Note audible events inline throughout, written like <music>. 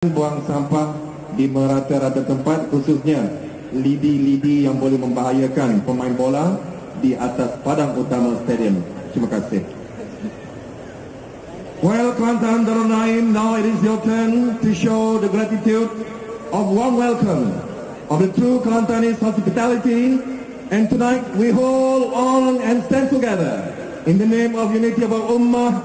buang sampah di merata-rata tempat khususnya lidi-lidi yang boleh membahayakan pemain bola di atas padang utama stadium. Terima kasih. Well, Kelantan Darul Naim, now it is your turn to show the gratitude of warm welcome of the true Kelantanese hospitality. And tonight we hold on and stand together in the name of unity of our ummah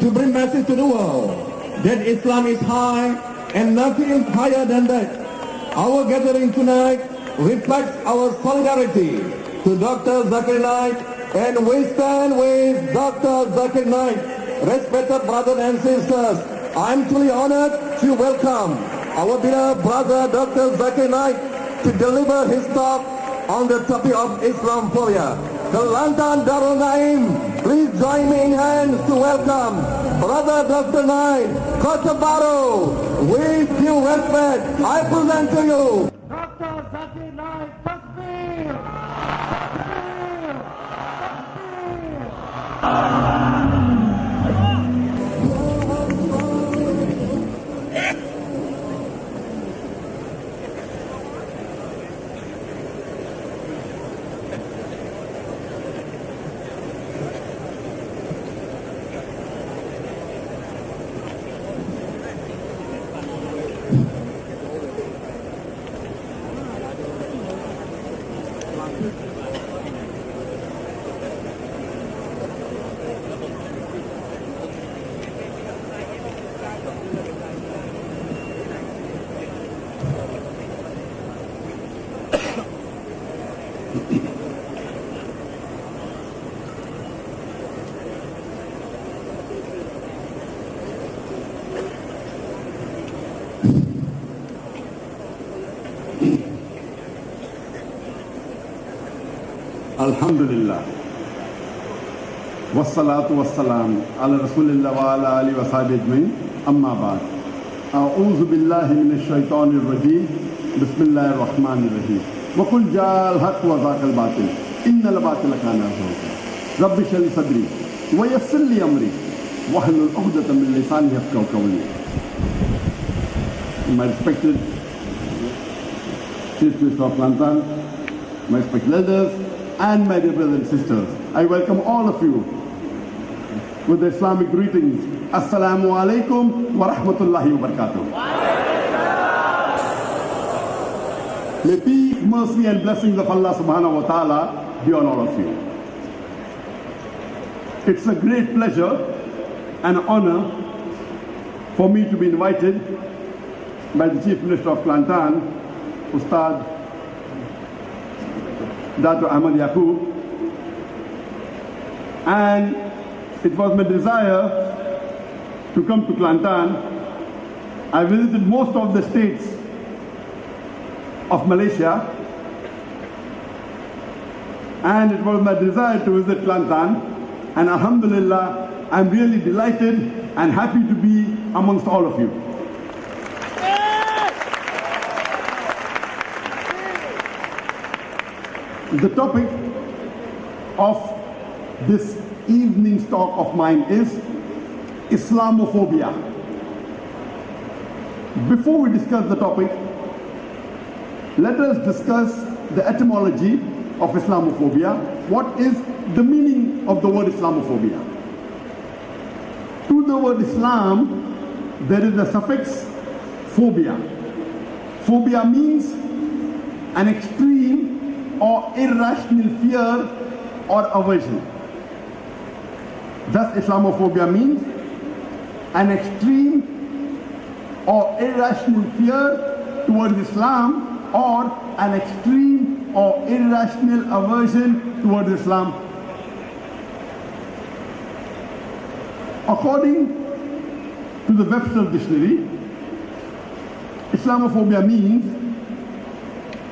to bring message to the world that Islam is high and nothing is higher than that. Our gathering tonight reflects our solidarity to Dr. Zakir Naik and we stand with Dr. Zakir Naik. Respected brothers and sisters, I am truly honored to welcome our beloved brother Dr. Zakir Naik to deliver his talk on the topic of Islamophobia. Kelantan Darul Naim, please join me in hands to welcome Brother Dr. Naik, Kota Bharu. With due respect, I present to you Dr. Takbir! Takbir! Takbir! الحمد لله والصلاة والسلام على رسول الله وعلى آله وصحبه أجمعين أما بعد أعوذ بالله من الشيطان الرجيم بسم الله الرحمن الرحيم وقل جاء الحق وذاك الباطل إن الباطل كان زهوقا رب اشرح لي صدري ويسر لي أمري واحلل عقدة من لساني يفقهوا قولي My respected Chief Minister of Kelantan, my respected elders, and my dear brothers and sisters. I welcome all of you with the Islamic greetings. Assalamu alaikum wa rahmatullahi wa barakatuh. May peace, mercy and blessings of Allah subhanahu wa ta'ala be on all of you. It's a great pleasure and honor for me to be invited by the Chief Minister of Kelantan, Ustad Dr. Ahmad Yakob. And it was my desire to come to Kelantan. I visited most of the states of Malaysia. And it was my desire to visit Kelantan. And Alhamdulillah, I'm really delighted and happy to be amongst all of you. The topic of this evening's talk of mine is Islamophobia. Before we discuss the topic, let us discuss the etymology of Islamophobia. What is the meaning of the word Islamophobia? To the word Islam, there is a suffix phobia. Phobia means an extreme or irrational fear or aversion. Thus, Islamophobia means an extreme or irrational fear towards Islam or an extreme or irrational aversion towards Islam. According to the Webster Dictionary, Islamophobia means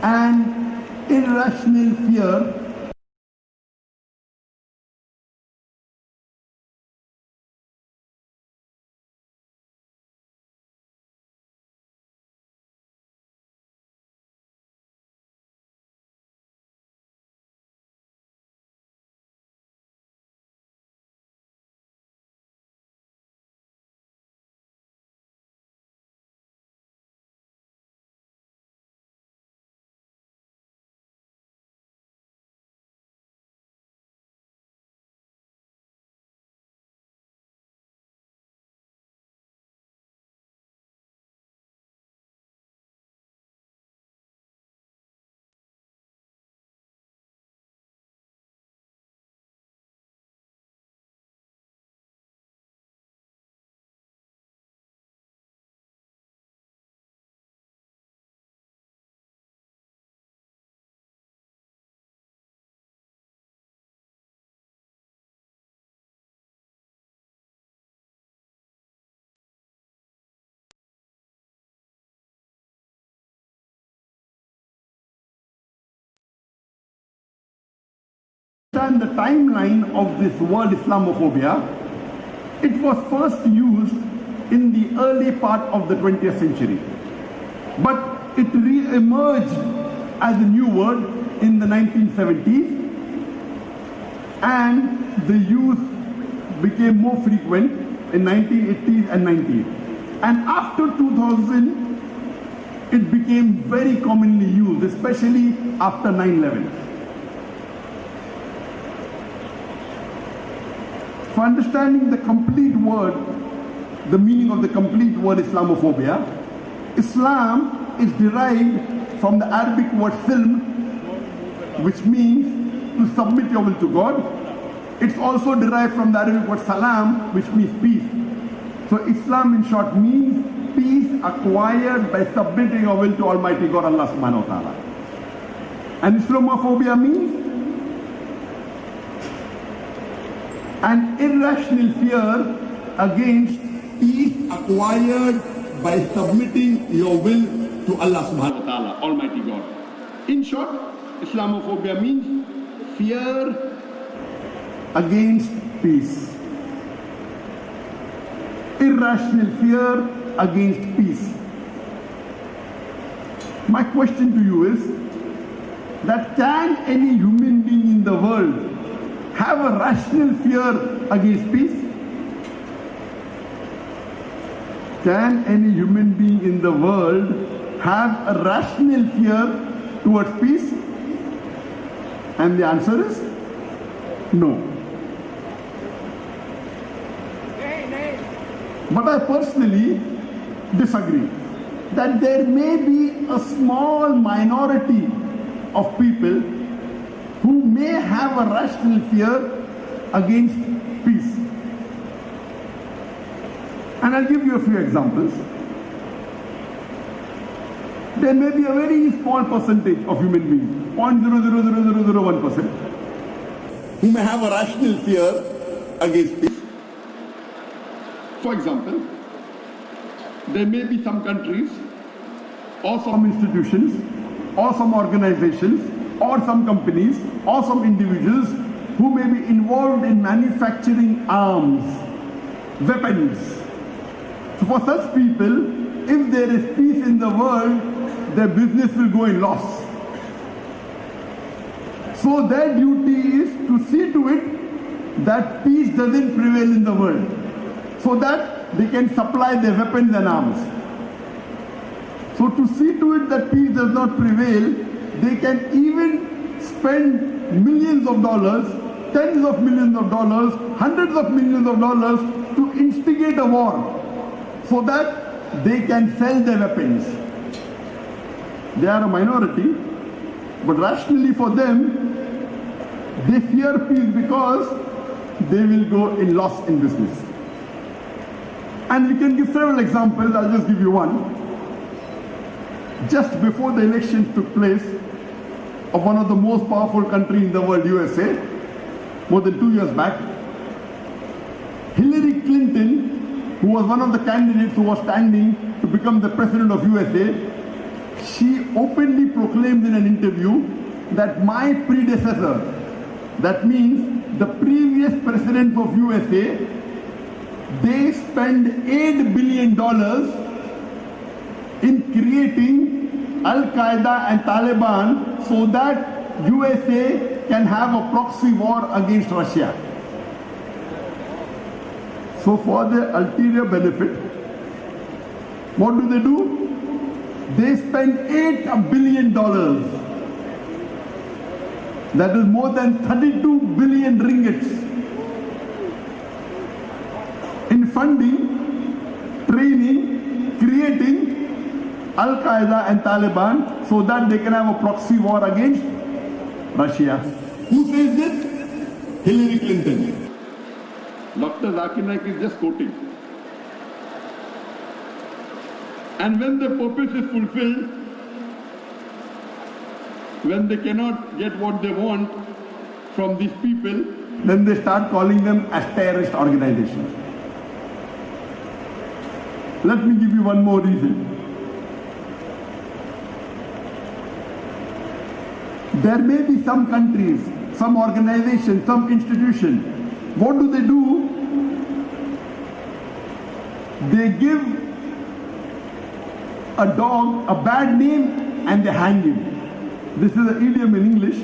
an irrational fear understand the timeline of this word Islamophobia, it was first used in the early part of the 20th century. But it re-emerged as a new word in the 1970s and the use became more frequent in 1980s and 90s. And after 2000, it became very commonly used, especially after 9-11. For understanding the complete word, the meaning of the complete word Islamophobia, Islam is derived from the Arabic word silm, which means to submit your will to God. It's also derived from the Arabic word salam, which means peace. So Islam in short means peace acquired by submitting your will to Almighty God Allah subhanahu wa ta'ala. And Islamophobia means an irrational fear against peace acquired by submitting your will to Allah subhanahu wa ta'ala, Almighty God. In short, Islamophobia means fear against peace. Irrational fear against peace. My question to you is that can any human being in the world have a rational fear against peace? Can any human being in the world have a rational fear towards peace? And the answer is no. But I personally disagree that there may be a small minority of people who may have a rational fear against peace. And I'll give you a few examples. There may be a very small percentage of human beings, 0.00001%, who may have a rational fear against peace. For example, there may be some countries or some institutions or some organizations or some companies or some individuals who may be involved in manufacturing arms, weapons. So for such people, if there is peace in the world, their business will go in loss. So their duty is to see to it that peace doesn't prevail in the world so that they can supply their weapons and arms. So to see to it that peace does not prevail, they can even spend millions of dollars, tens of millions of dollars, hundreds of millions of dollars to instigate a war so that they can sell their weapons. They are a minority, but rationally for them, they fear peace because they will go in loss in business. And we can give several examples, I'll just give you one. Just before the elections took place of one of the most powerful country in the world, USA, more than two years back, Hillary Clinton, who was one of the candidates who was standing to become the president of USA, she openly proclaimed in an interview that my predecessor, that means the previous president of USA, they spend $8 billion in creating Al-Qaeda and Taliban so that USA can have a proxy war against Russia. So for their ulterior benefit, what do they do? They spend $8 billion. That is more than 32 billion ringgits in funding, training, creating Al-Qaeda and Taliban so that they can have a proxy war against Russia. Who says this? Hillary Clinton. Dr. Zakir Naik is just quoting. And when the purpose is fulfilled, when they cannot get what they want from these people, then they start calling them as terrorist organizations. Let me give you one more reason. There may be some countries, some organization, some institution, what do they do? They give a dog a bad name and they hang him. This is an idiom in English.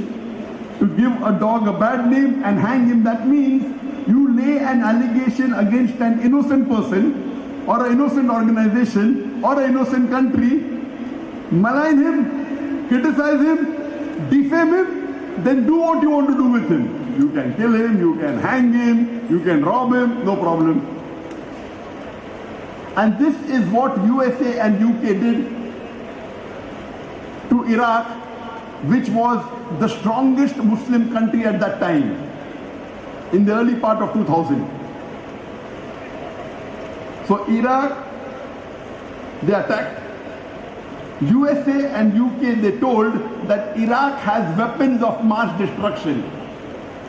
To give a dog a bad name and hang him, that means you lay an allegation against an innocent person or an innocent organization or an innocent country, malign him, criticize him, defame him, then do what you want to do with him. You can kill him, you can hang him, you can rob him, no problem. And this is what USA and UK did to Iraq, which was the strongest Muslim country at that time, in the early part of 2000. So Iraq, they attacked. USA and UK, they told that Iraq has weapons of mass destruction.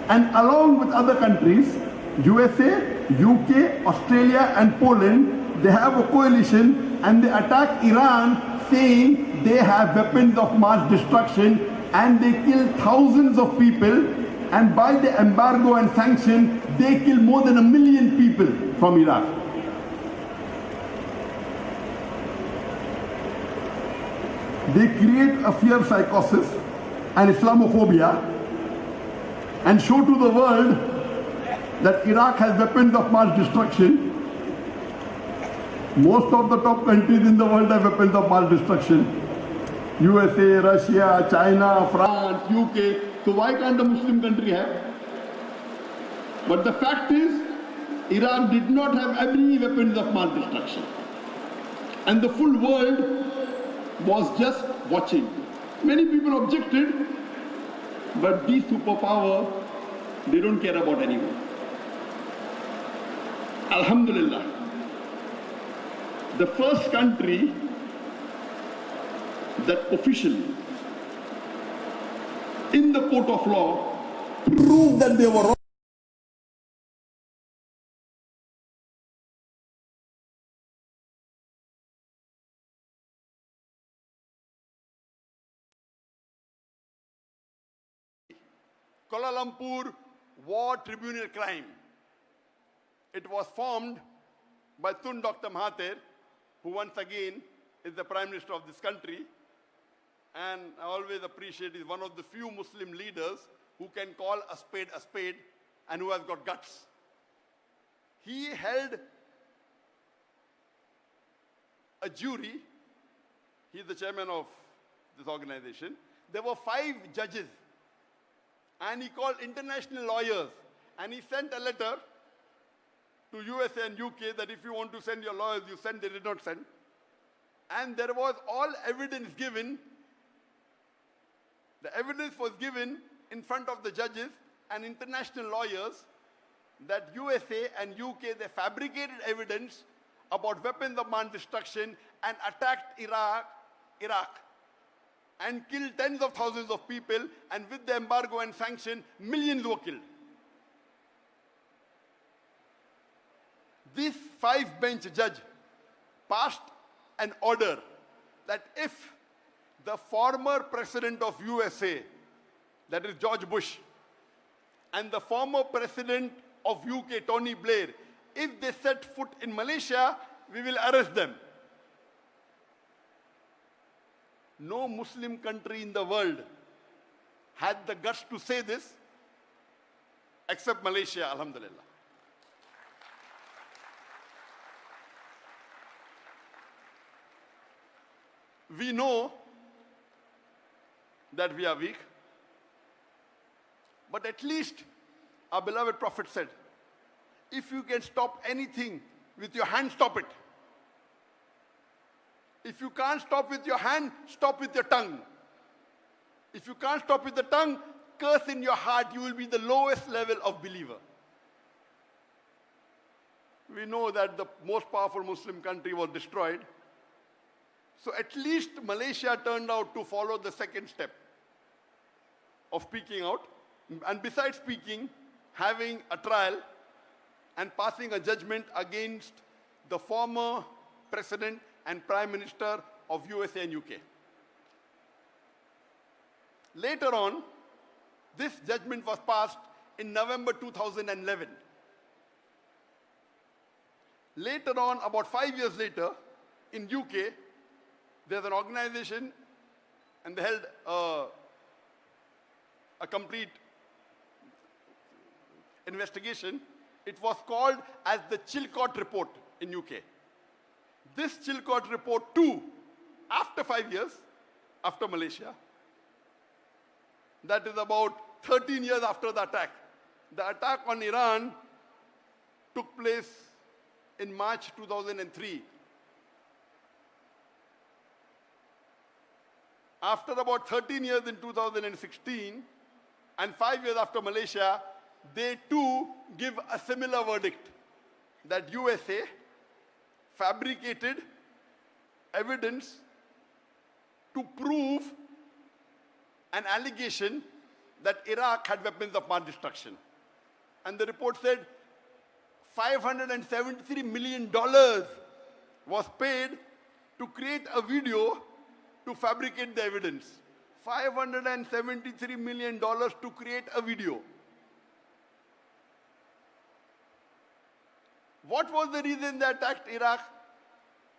And along with other countries, USA, UK, Australia and Poland, they have a coalition and they attack Iraq saying they have weapons of mass destruction and they kill thousands of people and by the embargo and sanction, they kill more than a million people from Iraq. They create a fear psychosis and Islamophobia and show to the world that Iraq has weapons of mass destruction. Most of the top countries in the world have weapons of mass destruction. USA, Russia, China, France, UK. So why can't a Muslim country have? But the fact is, Iraq did not have any weapons of mass destruction. And the full world was just watching. Many people objected, but these superpower, they don't care about anyone. Alhamdulillah. The first country that officially, in the court of law, proved that they were wrong. Kuala Lumpur War Tribunal Crime. It was formed by Tun Dr. Mahathir, who once again is the Prime Minister of this country. And I always appreciate he's one of the few Muslim leaders who can call a spade a spade and who has got guts. He held a jury. He's the chairman of this organization. There were five judges and he called international lawyers and he sent a letter to USA and UK that if you want to send your lawyers, you send, they did not send. And there was all evidence given. The evidence was given in front of the judges and international lawyers that USA and UK, they fabricated evidence about weapons of mass destruction and attacked Iraq, Iraq and killed tens of thousands of people and with the embargo and sanction, millions were killed. This five bench judge passed an order that if the former president of USA, that is George Bush, and the former president of UK, Tony Blair, if they set foot in Malaysia, we will arrest them. No Muslim country in the world had the guts to say this except Malaysia, Alhamdulillah. We know that we are weak, but at least our beloved Prophet said, if you can stop anything with your hand, stop it. If you can't stop with your hand, stop with your tongue. If you can't stop with the tongue, curse in your heart, you will be the lowest level of believer. We know that the most powerful Muslim country was destroyed. So at least Malaysia turned out to follow the second step of speaking out. And besides speaking, having a trial and passing a judgment against the former president and prime minister of USA and UK. Later on, This judgment was passed in November 2011. Later on, about five years later, in UK, there's an organization and they held uh, a complete investigation. It was called as the Chilcot Report in UK. This Chilcot Report too, after five years, after Malaysia, that is about 13 years after the attack. The attack on Iraq took place in March 2003. After about 13 years in 2016 and five years after Malaysia, they too give a similar verdict that USA fabricated evidence to prove an allegation that Iraq had weapons of mass destruction. And the report said $573 million was paid to create a video to fabricate the evidence. $573 million to create a video. What was the reason they attacked Iraq?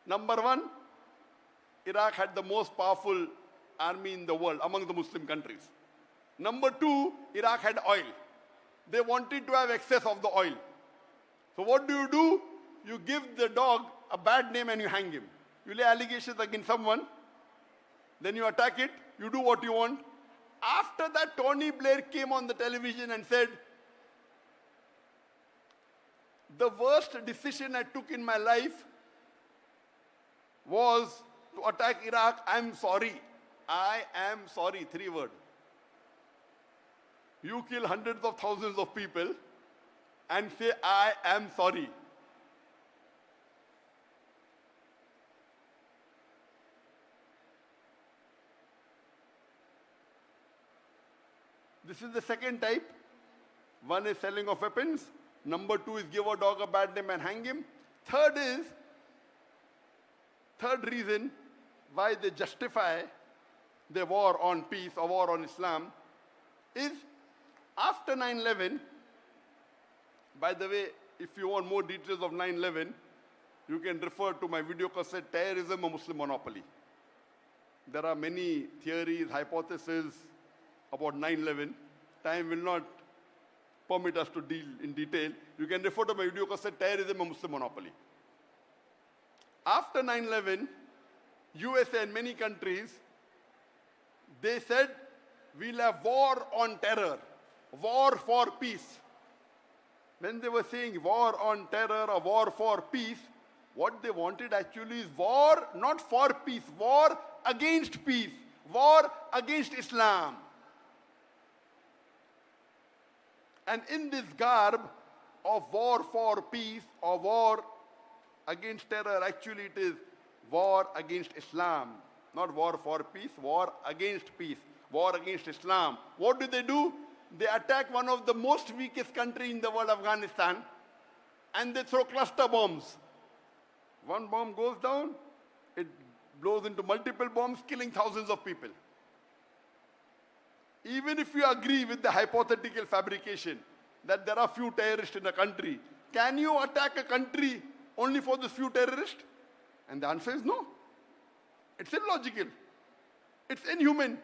Number one, Iraq had the most powerful army in the world among the Muslim countries. Number two, Iraq had oil. They wanted to have excess of the oil. So what do you do? You give the dog a bad name and you hang him. You lay allegations against someone, then you attack it, you do what you want. After that, Tony Blair came on the television and said, the worst decision I took in my life was to attack Iraq. I'm sorry. I am sorry. Three words. You kill hundreds of thousands of people and say, I am sorry. This is the second type. One is selling of weapons. Number two is give a dog a bad name and hang him. Third is, third reason why they justify the war on peace or war on Islam is after 9-11, by the way, if you want more details of 9-11, you can refer to my video cassette, Terrorism, a Muslim Monopoly. There are many theories, hypotheses about 9-11. Time will not permit us to deal in detail. You can refer to my video cassette, Terrorism, a Muslim Monopoly. After 9-11, USA and many countries, they said, we'll have war on terror, war for peace. When they were saying war on terror or war for peace, what they wanted actually is war not for peace, war against peace, war against Islam. And in this garb of war for peace or war against terror, actually it is war against Islam. Not war for peace, war against peace, war against Islam. What do they do? They attack one of the most weakest country in the world, Afghanistan, and they throw cluster bombs. One bomb goes down, it blows into multiple bombs, killing thousands of people. Even if you agree with the hypothetical fabrication that there are few terrorists in a country, can you attack a country only for those few terrorists? And the answer is no. It's illogical. It's inhuman.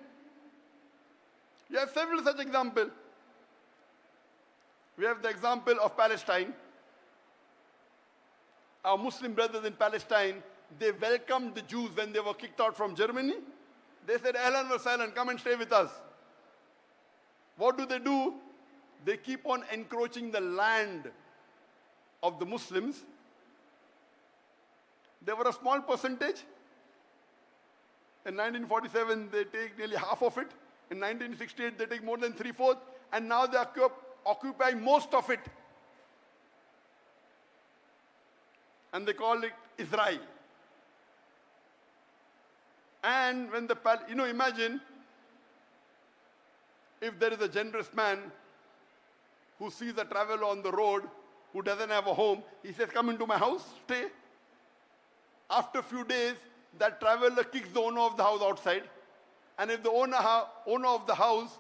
You have several such examples. We have the example of Palestine. Our Muslim brothers in Palestine, they welcomed the Jews when they were kicked out from Germany. They said, Ahlan wa sahlan, come and stay with us. What do they do? They keep on encroaching the land of the Muslims. They were a small percentage. In 1947, they take nearly half of it. In 1968, they take more than three-fourths. And now they occupy most of it. And they call it Israel. And when the, you know, imagine if there is a generous man who sees a traveler on the road who doesn't have a home, he says, come into my house, stay. After a few days, that traveler kicks the owner of the house outside. And if the owner, owner of the house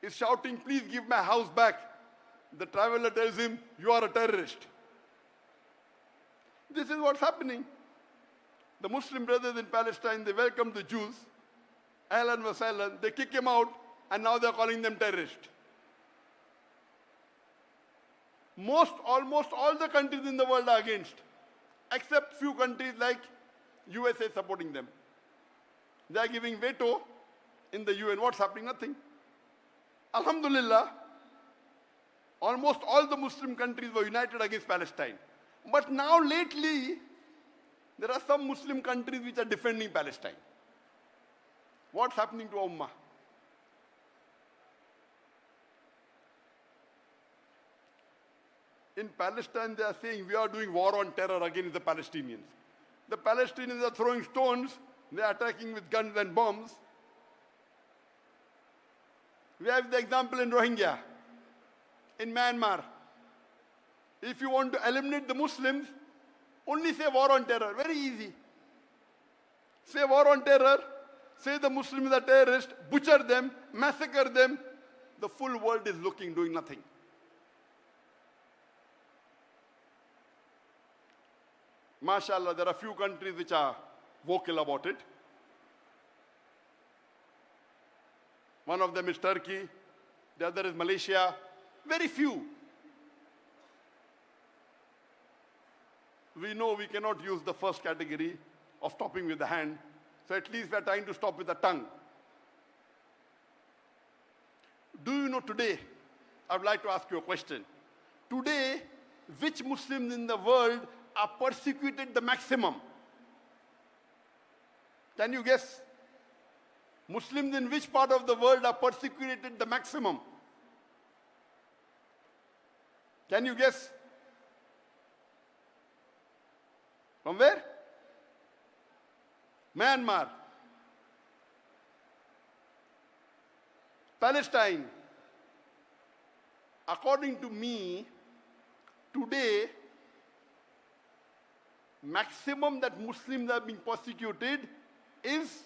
is shouting, please give my house back. The traveler tells him, you are a terrorist. This is what's happening. The Muslim brothers in Palestine, they welcome the Jews. Ahlan wa sahlan. They kick him out, and now they're calling them terrorists. Most, almost all the countries in the world are against, except few countries like USA supporting them. They are giving veto in the UN. What's happening? Nothing. Alhamdulillah, almost all the Muslim countries were united against Palestine. But now lately, there are some Muslim countries which are defending Palestine. What's happening to Ummah? In Palestine, they are saying we are doing war on terror against the Palestinians. The Palestinians are throwing stones, they are attacking with guns and bombs. We have the example in Rohingya, in Myanmar. If you want to eliminate the Muslims, only say war on terror. Very easy. Say war on terror, say the Muslims are terrorists, butcher them, massacre them. The full world is looking, doing nothing. MashaAllah, there are few countries which are vocal about it. One of them is Turkey, the other is Malaysia. Very few. We know we cannot use the first category of stopping with the hand, so at least we are trying to stop with the tongue. Do you know today? I would like to ask you a question. Today, which Muslims in the world are persecuted the maximum? Can you guess? Muslims in which part of the world are persecuted the maximum? Can you guess? From where? Myanmar. Palestine. According to me, today, maximum that Muslims are being persecuted is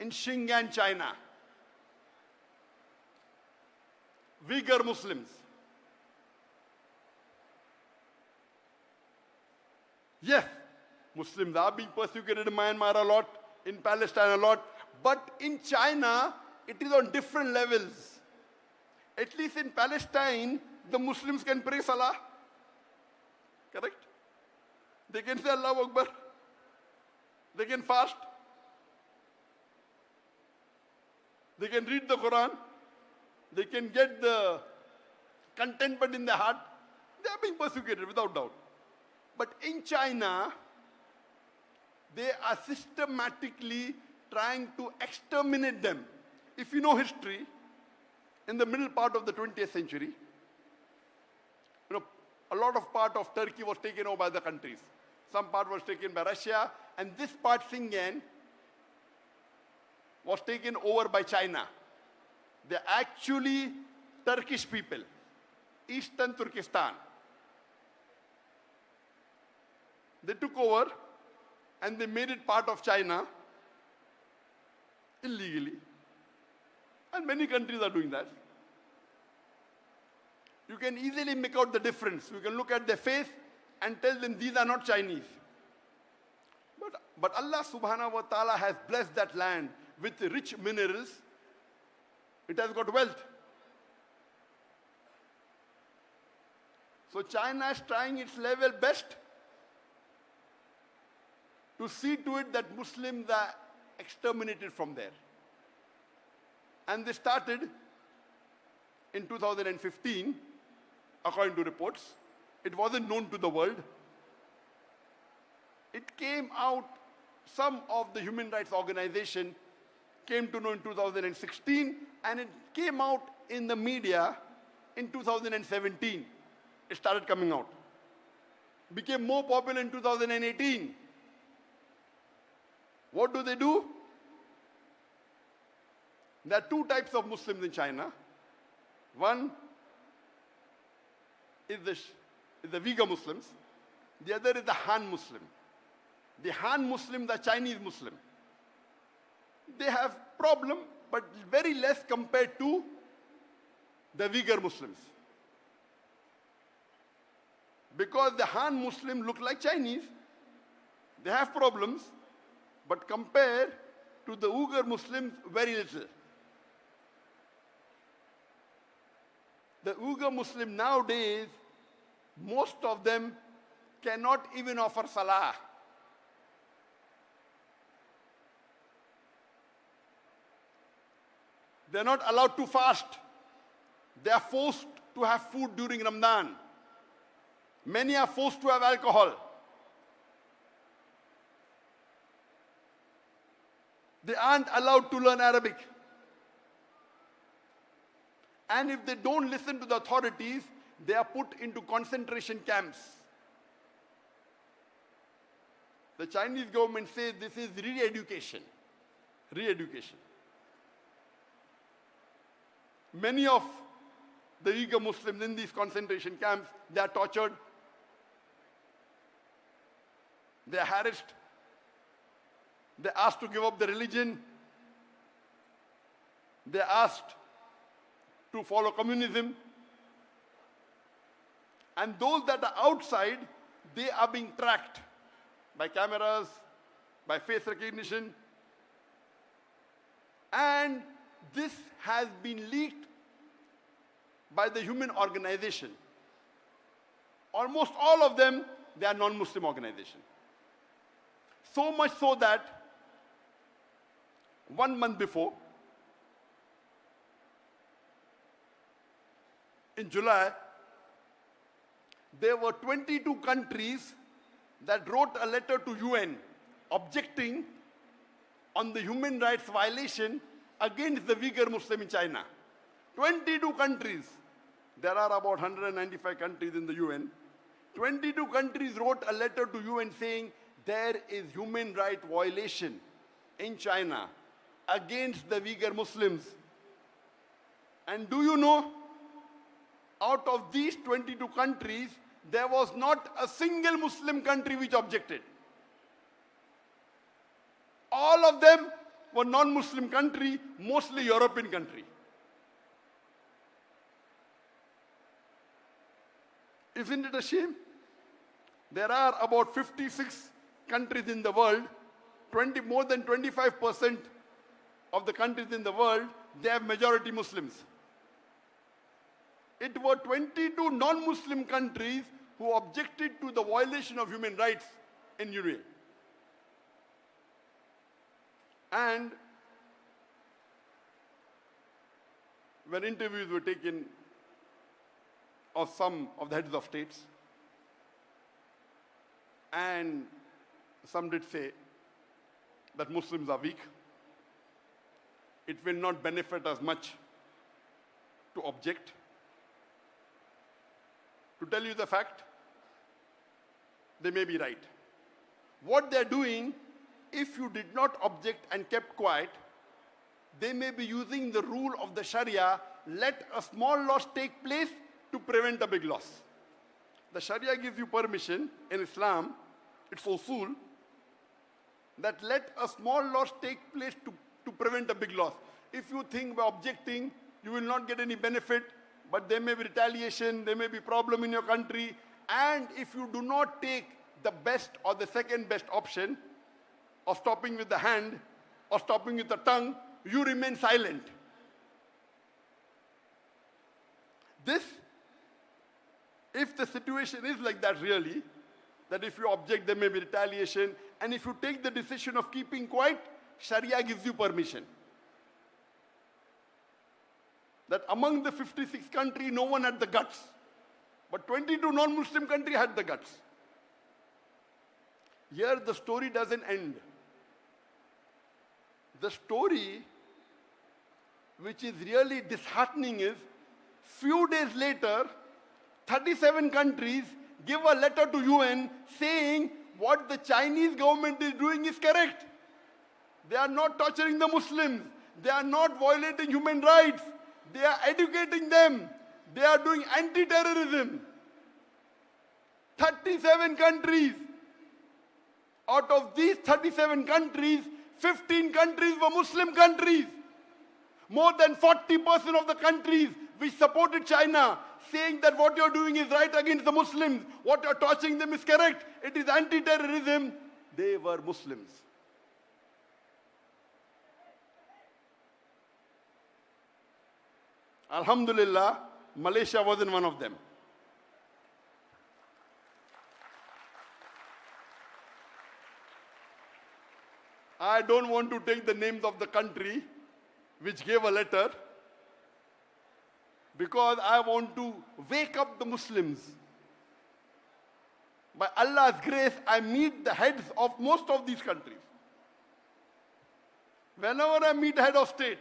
in Xinjiang, China. Uyghur Muslims. Yes, Muslims are being persecuted in Myanmar a lot, in Palestine a lot, but in China, it is on different levels. At least in Palestine, the Muslims can pray Salah. Correct? They can say Allah Akbar. They can fast. They can read the Quran. They can get the contentment in their heart. They are being persecuted without doubt. But in China, they are systematically trying to exterminate them. If you know history, in the middle part of the 20th century, you know, a lot of part of Turkey was taken over by the countries. Some part was taken by Russia, and this part, Xinjiang, was taken over by China. They're actually Turkish people, Eastern Turkestan. They took over and they made it part of China illegally. And many countries are doing that. You can easily make out the difference. You can look at their face and tell them these are not Chinese. But, but Allah subhanahu wa ta'ala has blessed that land with rich minerals. It has got wealth. So China is trying its level best to see to it that Muslims are exterminated from there. And they started in 2015, according to reports. It wasn't known to the world. It came out, some of the human rights organization came to know in 2016, and it came out in the media in 2017. It started coming out. Became more popular in 2018. What do they do? There are two types of Muslims in China. One is the, the Uyghur Muslims. The other is the Han Muslim. The Han Muslim, the Chinese Muslim. They have problem but very less compared to the Uyghur Muslims. Because the Han Muslim look like Chinese, they have problems, but compared to the Uyghur Muslims, very little. The Uyghur Muslim nowadays, most of them cannot even offer salah. They're not allowed to fast. They are forced to have food during Ramadan. Many are forced to have alcohol. They aren't allowed to learn Arabic. And if they don't listen to the authorities, they are put into concentration camps. The Chinese government says this is re-education. Re-education. Many of the Uyghur Muslims in these concentration camps, they are tortured, they are harassed, they are asked to give up their religion, they are asked to follow communism. And those that are outside, they are being tracked by cameras, by face recognition. And this has been leaked by the human organization. Almost all of them, they are non-Muslim organization. So much so that one month before, in July, there were 22 countries that wrote a letter to UN objecting on the human rights violation against the Uyghur Muslim in China. 22 countries. There are about 195 countries in the UN. 22 countries wrote a letter to UN saying there is human right violation in China against the Uyghur Muslims. And do you know, out of these 22 countries, there was not a single Muslim country which objected. All of them were non-Muslim country, mostly European country. Isn't it a shame? There are about 56 countries in the world, 20, more than 25% of the countries in the world, they have majority Muslims. It were 22 non-Muslim countries who objected to the violation of human rights in UAE. And when interviews were taken of some of the heads of states, and some did say that Muslims are weak. It will not benefit us much to object. To tell you the fact, they may be right. What they're doing, if you did not object and kept quiet, they may be using the rule of the Sharia, let a small loss take place to prevent a big loss. The Sharia gives you permission in Islam, it's usul, that let a small loss take place to, to prevent a big loss. If you think by objecting, you will not get any benefit, but there may be retaliation, there may be problem in your country, and if you do not take the best or the second best option of stopping with the hand or stopping with the tongue, you remain silent. This, if the situation is like that really, that if you object, there may be retaliation, and if you take the decision of keeping quiet, Sharia gives you permission. That among the 56 countries, no one had the guts. But 22 non-Muslim countries had the guts. Here the story doesn't end. The story which is really disheartening is few days later 37 countries give a letter to UN saying what the Chinese government is doing is correct. They are not torturing the Muslims. They are not violating human rights. They are educating them. They are doing anti-terrorism. 37 countries. Out of these 37 countries, 15 countries were Muslim countries. More than 40% of the countries which supported China saying that what you're doing is right against the Muslims, what you're torching them is correct, it is anti-terrorism, they were Muslims. Alhamdulillah, Malaysia wasn't one of them. I don't want to take the names of the country which gave a letter because I want to wake up the Muslims. By Allah's grace, I meet the heads of most of these countries. Whenever I meet head of state,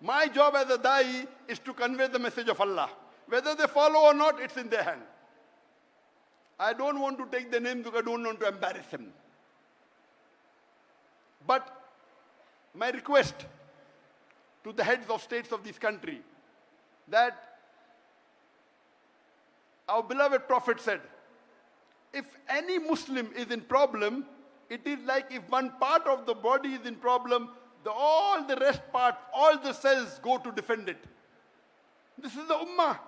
my job as a da'i is to convey the message of Allah. Whether they follow or not, it's in their hand. I don't want to take the name because I don't want to embarrass them. But my request to the heads of states of this country that our beloved prophet said, if any Muslim is in problem, it is like if one part of the body is in problem, the, all the rest part, all the cells go to defend it. This is the ummah.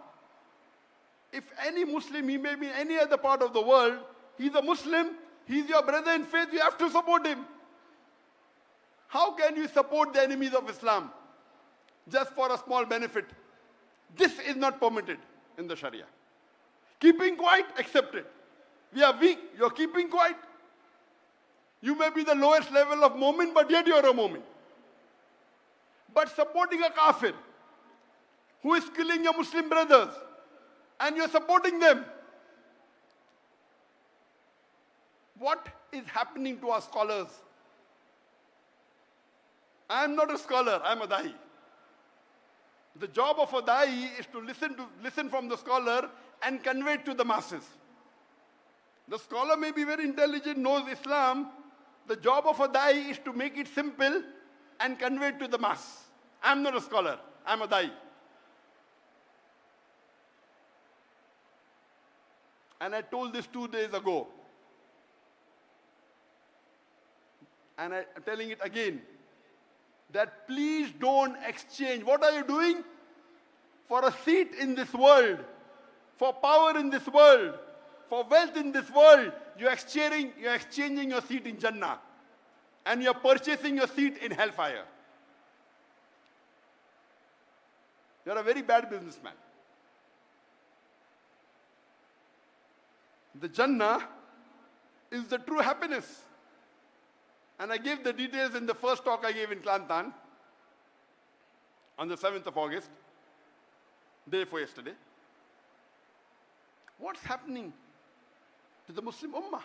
If any Muslim, he may be in any other part of the world, he's a Muslim, he's your brother in faith, you have to support him. How can you support the enemies of Islam just for a small benefit? This is not permitted in the Sharia. Keeping quiet, accepted. We are weak, you're keeping quiet. You may be the lowest level of momin, but yet you're a momin. But supporting a kafir who is killing your Muslim brothers and you're supporting them. What is happening to our scholars? I'm not a scholar, I'm a da'i. The job of a da'i is to listen, to listen from the scholar and convey to the masses. The scholar may be very intelligent, knows Islam. The job of a da'i is to make it simple and convey to the mass. I'm not a scholar, I'm a da'i. And I told this two days ago. And I'm telling it again that please don't exchange. What are you doing? For a seat in this world, for power in this world, for wealth in this world, you're exchanging, you're exchanging your seat in Jannah. And you're purchasing your seat in hellfire. You're a very bad businessman. The Jannah is the true happiness. And I gave the details in the first talk I gave in Kelantan on the 7th of August, day before yesterday. What's happening to the Muslim Ummah?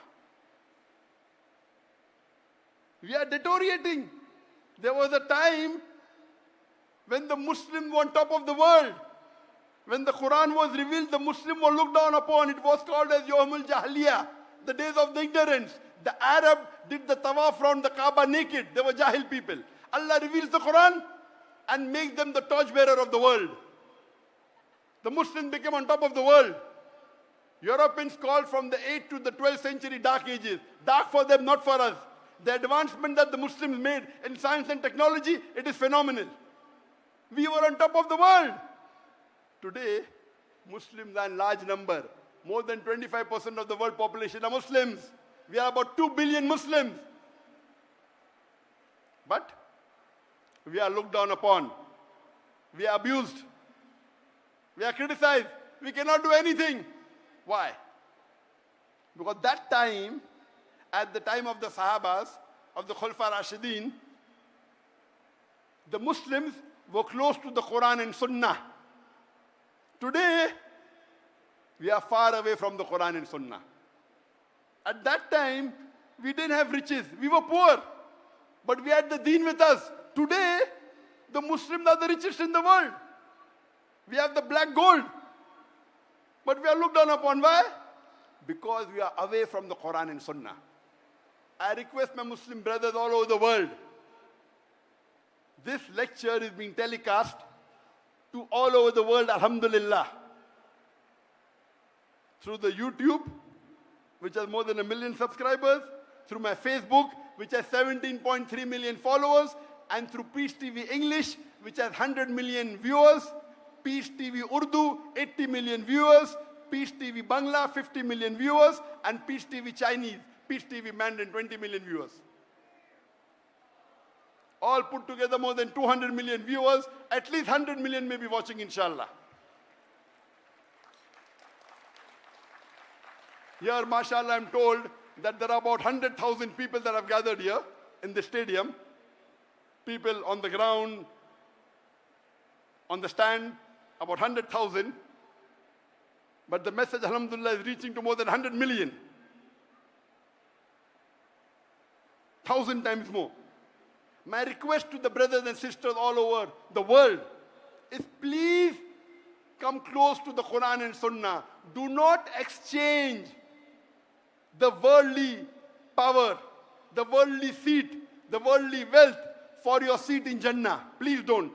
We are deteriorating. There was a time when the Muslims were on top of the world. When the Quran was revealed, the Muslim were looked down upon. It was called as Yawmul Jahiliyyah, the days of the ignorance. The Arab did the tawaf around the Kaaba naked. They were Jahil people. Allah reveals the Quran and makes them the torchbearer of the world. The Muslims became on top of the world. Europeans called from the 8th to the 12th century dark ages. Dark for them, not for us. The advancement that the Muslims made in science and technology, it is phenomenal. We were on top of the world. Today, Muslims are in large number. More than 25% of the world population are Muslims. We are about 2 billion Muslims. But we are looked down upon. We are abused. We are criticized. We cannot do anything. Why? Because that time, at the time of the Sahabas, of the Khulfa Rashidin, the Muslims were close to the Quran and Sunnah. Today, we are far away from the Quran and Sunnah. At that time, we didn't have riches. We were poor. But we had the deen with us. Today, the Muslims are the richest in the world. We have the black gold. But we are looked down upon. Why? Because we are away from the Quran and Sunnah. I request my Muslim brothers all over the world. This lecture is being telecast to all over the world, Alhamdulillah. Through the YouTube, which has more than a million subscribers, through my Facebook, which has 17.3 million followers, and through Peace TV English, which has 100 million viewers, Peace TV Urdu, 80 million viewers, Peace TV Bangla, 50 million viewers, and Peace TV Chinese, Peace TV Mandarin, 20 million viewers. All put together more than 200 million viewers, at least 100 million may be watching, inshallah. Here, mashallah, I'm told that there are about 100,000 people that have gathered here in the stadium. People on the ground, on the stand, about 100,000. But the message, alhamdulillah, is reaching to more than 100 million. Thousand times more. My request to the brothers and sisters all over the world is please come close to the Quran and Sunnah. Do not exchange the worldly power, the worldly seat, the worldly wealth for your seat in Jannah. Please don't.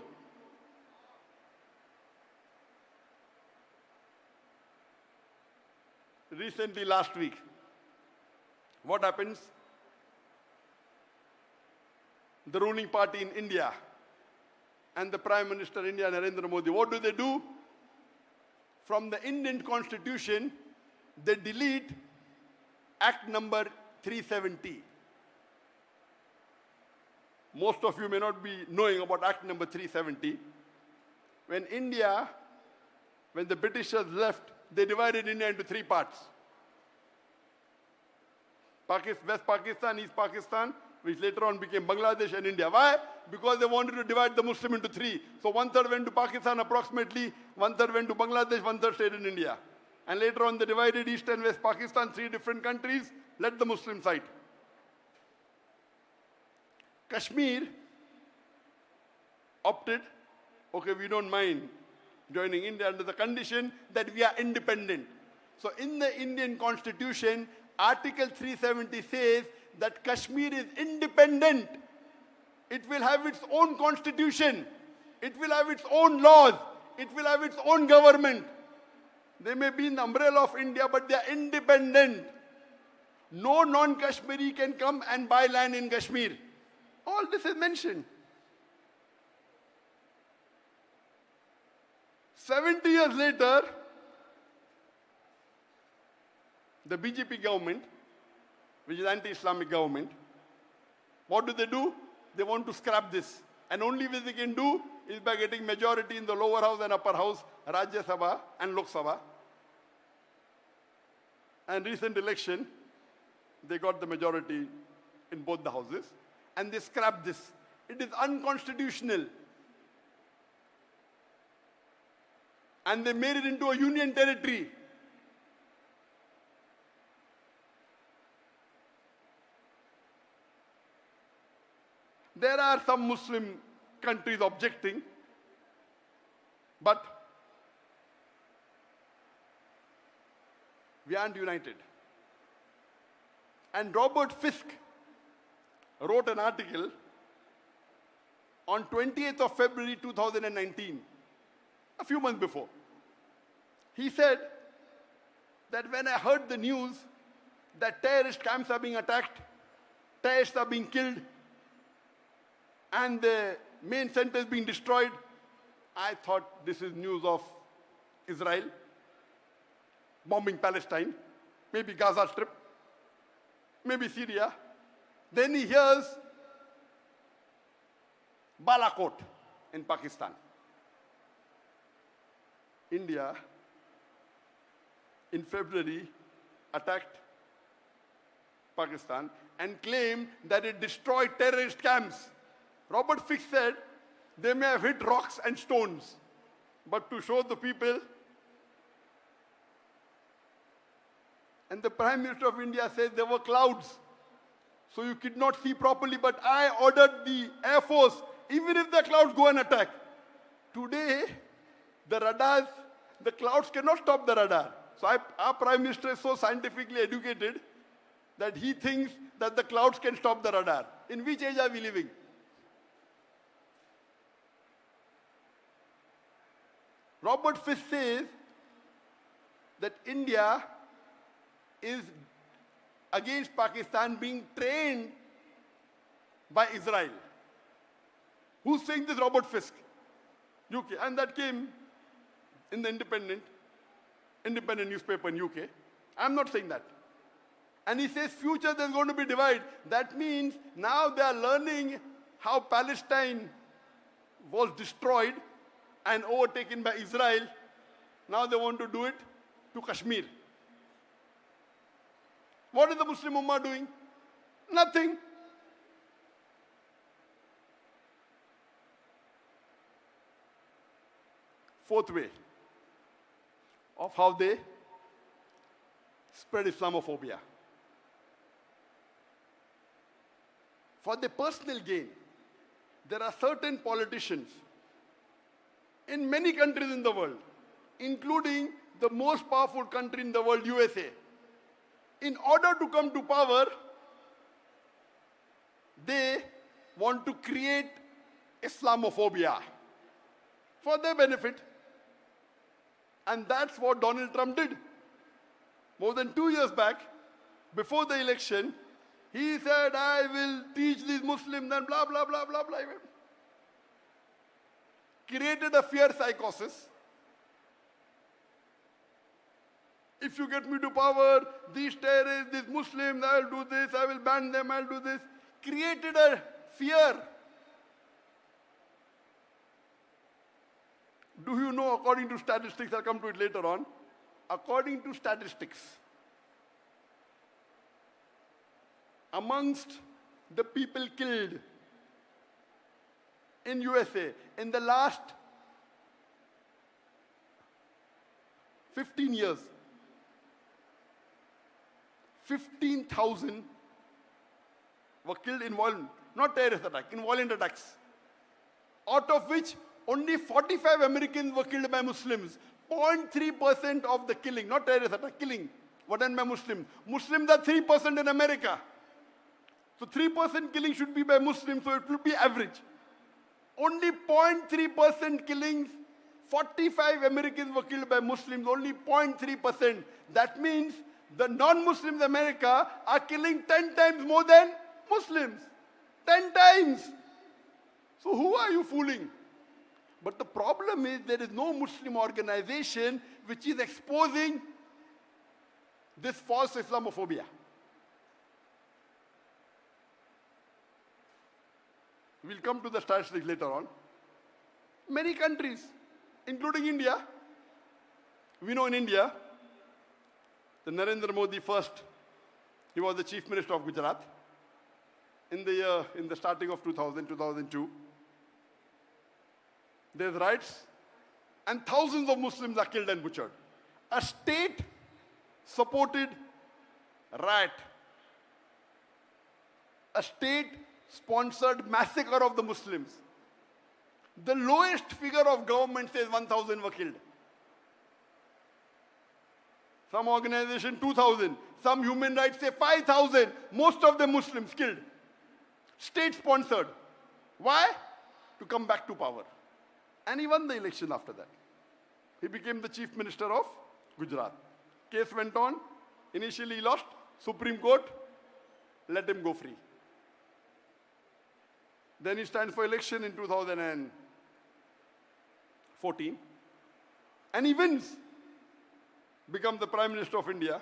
Recently, last week, what happens? The ruling party in India and the Prime Minister India, Narendra Modi, what do they do? From the Indian constitution, they delete Act number 370. Most of you may not be knowing about Act number 370. When India, when the Britishers left, they divided India into three parts. Pakistan, West Pakistan, East Pakistan, which later on became Bangladesh and India. Why? Because they wanted to divide the Muslim into three. So one third went to Pakistan approximately, one third went to Bangladesh, one third stayed in India. And later on they divided East and West Pakistan, three different countries, let the Muslim side. Kashmir opted, okay, we don't mind joining India under the condition that we are independent. So in the Indian constitution, Article 370 says that Kashmir is independent. It will have its own constitution. It will have its own laws. It will have its own government. They may be in the umbrella of India, but they are independent. No non-Kashmiri can come and buy land in Kashmir. All this is mentioned. 70 years later, the BJP government, which is anti-Islamic government, what do they do? They want to scrap this. And only way they can do is by getting majority in the lower house and upper house, Rajya Sabha and Lok Sabha. And recent election, they got the majority in both the houses. And they scrapped this. It is unconstitutional. And they made it into a union territory. There are some Muslim countries objecting, but we aren't united. And Robert Fisk wrote an article on 28th of February 2019, a few months before. He said that when I heard the news that terrorist camps are being attacked, terrorists are being killed, and the main centers being destroyed, I thought this is news of Israel bombing Palestine, maybe Gaza Strip, maybe Syria. Then he hears Balakot in Pakistan. India, in February, attacked Pakistan and claimed that it destroyed terrorist camps. Robert Fisk said they may have hit rocks and stones, but to show the people And the Prime Minister of India says there were clouds. So you could not see properly, but I ordered the Air Force, even if the clouds go and attack. Today, the radars, the clouds cannot stop the radar. So I, our Prime Minister is so scientifically educated that he thinks that the clouds can stop the radar. In which age are we living? Robert Fisk says that India is against Pakistan being trained by Israel. Who's saying this? Robert Fisk, UK. And that came in the independent, independent newspaper in UK. I'm not saying that. And he says future there's going to be divide. That means now they are learning how Palestine was destroyed and overtaken by Israel. Now they want to do it to Kashmir. What is the Muslim Ummah doing? Nothing. Fourth way of how they spread Islamophobia. For their personal gain, there are certain politicians in many countries in the world, including the most powerful country in the world, USA. In order to come to power, they want to create Islamophobia for their benefit. And that's what Donald Trump did. More than two years back, before the election, he said, I will teach these Muslims and blah, blah, blah, blah, blah. Created a fear psychosis. If you get me to power, these terrorists, these Muslims, I'll do this, I will ban them, I'll do this. Created a fear. Do you know, according to statistics, I'll come to it later on, according to statistics, amongst the people killed in USA in the last 15 years, 15,000 were killed in violent, not terrorist attack, in violent attacks. Out of which only 45 Americans were killed by Muslims. 0.3% of the killing, not terrorist attack, killing, were done by Muslims. Muslims are 3% in America. So 3% killing should be by Muslims, so it will be average. Only 0.3% killings, 45 Americans were killed by Muslims, only 0.3%. That means the non-Muslims in America are killing 10 times more than Muslims. 10 times. So who are you fooling? But the problem is there is no Muslim organization which is exposing this false Islamophobia. We'll come to the statistics later on. Many countries, including India, we know in India, the Narendra Modi first, he was the chief minister of Gujarat in the year, in the starting of 2000, 2002. There's riots, and thousands of Muslims are killed and butchered. A state supported riot. A state sponsored massacre of the Muslims. The lowest figure of government says 1,000 were killed. Some organization 2,000. Some human rights say 5,000. Most of them Muslims killed. State sponsored. Why? To come back to power. And he won the election after that. He became the chief minister of Gujarat. Case went on. Initially he lost. Supreme Court let him go free. Then he stands for election in 2014. And he wins. Becomes the Prime Minister of India.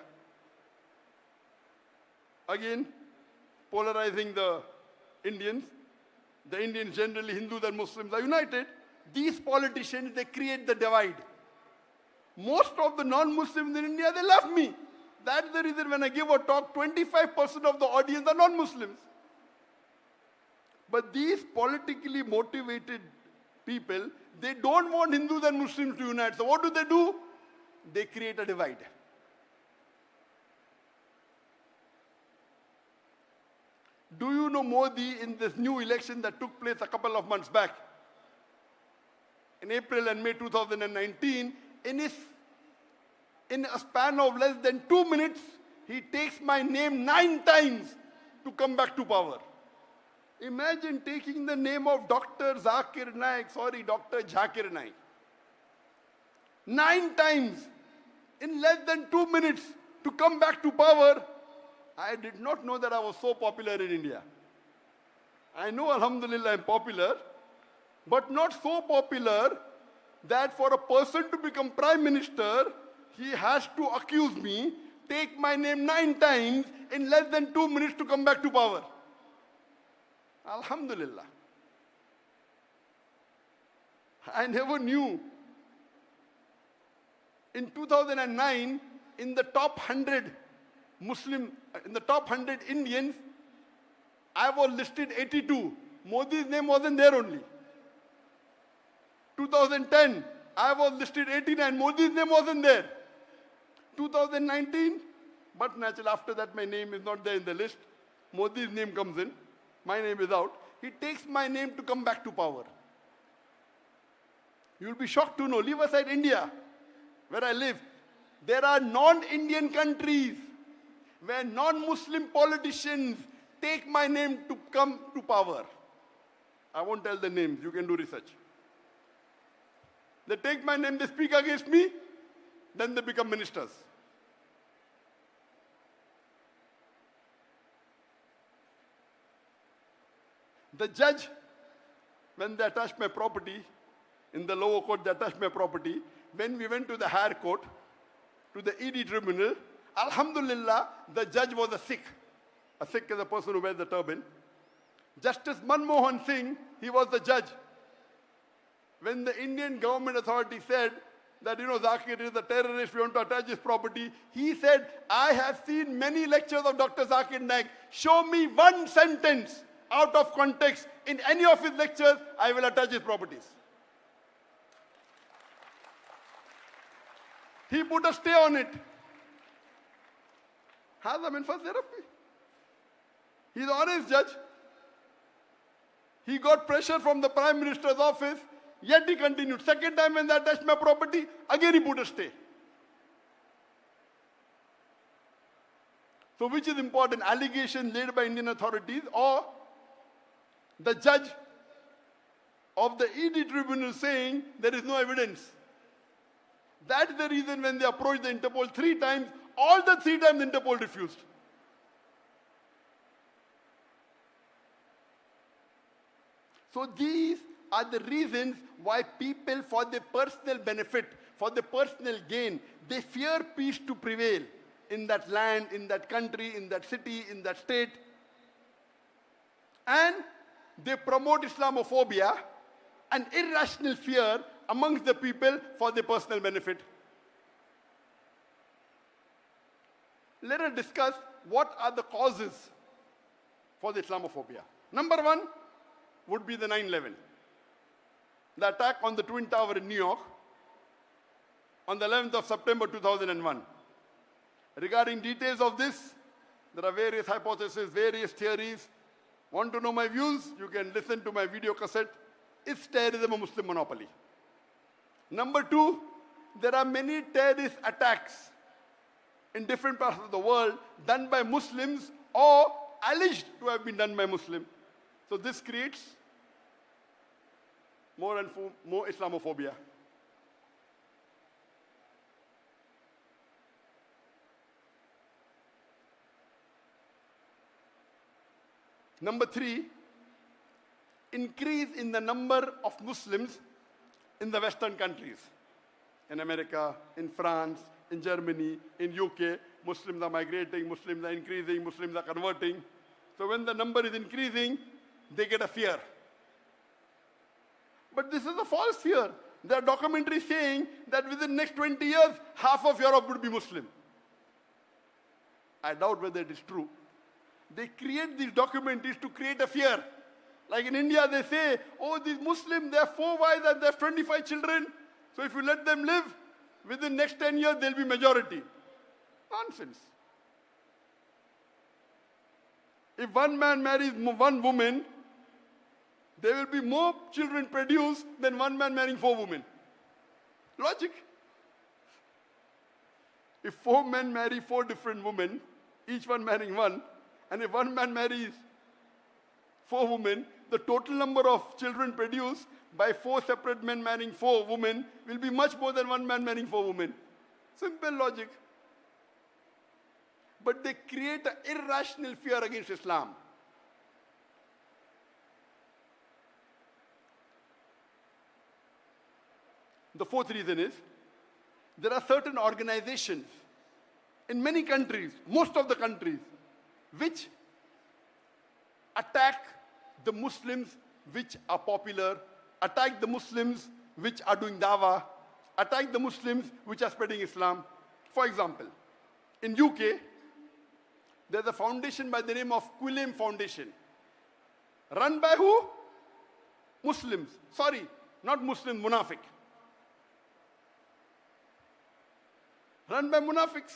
Again, polarizing the Indians. The Indians, generally Hindus and Muslims, are united. These politicians, they create the divide. Most of the non-Muslims in India, they love me. That's the reason when I give a talk, 25% of the audience are non-Muslims. But these politically motivated people, they don't want Hindus and Muslims to unite. So what do they do? They create a divide. Do you know Modi in this new election that took place a couple of months back? In April and May 2019, in, his, in a span of less than two minutes, he takes my name nine times to come back to power. Imagine taking the name of Dr. Zakir Naik, sorry, Dr. Zakir Naik. Nine times in less than two minutes to come back to power. I did not know that I was so popular in India. I know, Alhamdulillah, I'm popular, but not so popular that for a person to become prime minister, he has to accuse me, take my name nine times in less than two minutes to come back to power. Alhamdulillah. I never knew. In 2009, in the top 100 Muslim, in the top 100 Indians, I was listed 82. Modi's name wasn't there only. 2010, I was listed 89. Modi's name wasn't there. 2019, but naturally after that my name is not there in the list. Modi's name comes in. My name is out. He takes my name to come back to power. You'll be shocked to know, leave aside India, where I live. There are non-Indian countries where non-Muslim politicians take my name to come to power. I won't tell the names, you can do research. They take my name, they speak against me, then they become ministers. The judge, when they attached my property, in the lower court, they attached my property. When we went to the higher court, to the ED tribunal, Alhamdulillah, the judge was a Sikh. A Sikh is a person who wears the turban. Justice Manmohan Singh, he was the judge. When the Indian government authority said that, you know, Zakir is a terrorist, we want to attach his property, he said, I have seen many lectures of Dr. Zakir Naik. Show me one sentence out of context in any of his lectures, I will attach his properties. He put a stay on it. هذا من فضل ربي. He's an honest judge. He got pressure from the Prime Minister's office, yet he continued. Second time when they attached my property, again he put a stay. So which is important, allegation laid by Indian authorities or the judge of the ED tribunal saying there is no evidence. That's the reason when they approached the Interpol three times, all the three times Interpol refused. So these are the reasons why people, for their personal benefit, for their personal gain, they fear peace to prevail in that land, in that country, in that city, in that state. And they promote Islamophobia and irrational fear amongst the people for their personal benefit. Let us discuss what are the causes for the Islamophobia. Number one would be the 9 11, the attack on the Twin Tower in New York on the 11th of September 2001. Regarding details of this, there are various hypotheses, various theories. Want to know my views? You can listen to my video cassette. Is terrorism a Muslim monopoly? Number two, there are many terrorist attacks in different parts of the world done by Muslims or alleged to have been done by Muslims. So this creates more and more Islamophobia. Number three, increase in the number of Muslims in the Western countries. In America, in France, in Germany, in UK, Muslims are migrating, Muslims are increasing, Muslims are converting. So when the number is increasing, they get a fear. But this is a false fear. There are documentaries saying that within next 20 years, half of Europe would be Muslim. I doubt whether it is true. They create these documentaries to create a fear. Like in India, they say, oh, these Muslims, they have four wives and they have 25 children. So if you let them live, within next 10 years, they'll be majority. Nonsense. If one man marries one woman, there will be more children produced than one man marrying four women. Logic. If four men marry four different women, each one marrying one, and if one man marries four women, the total number of children produced by four separate men marrying four women will be much more than one man marrying four women. Simple logic. But they create an irrational fear against Islam. The fourth reason is there are certain organizations in many countries, most of the countries, which attack the Muslims which are popular, attack the Muslims which are doing dawah, attack the Muslims which are spreading Islam. For example, in UK, there's a foundation by the name of Quilliam Foundation. Run by who? Muslims. Sorry, not Muslim, Munafiq. Run by Munafiqs.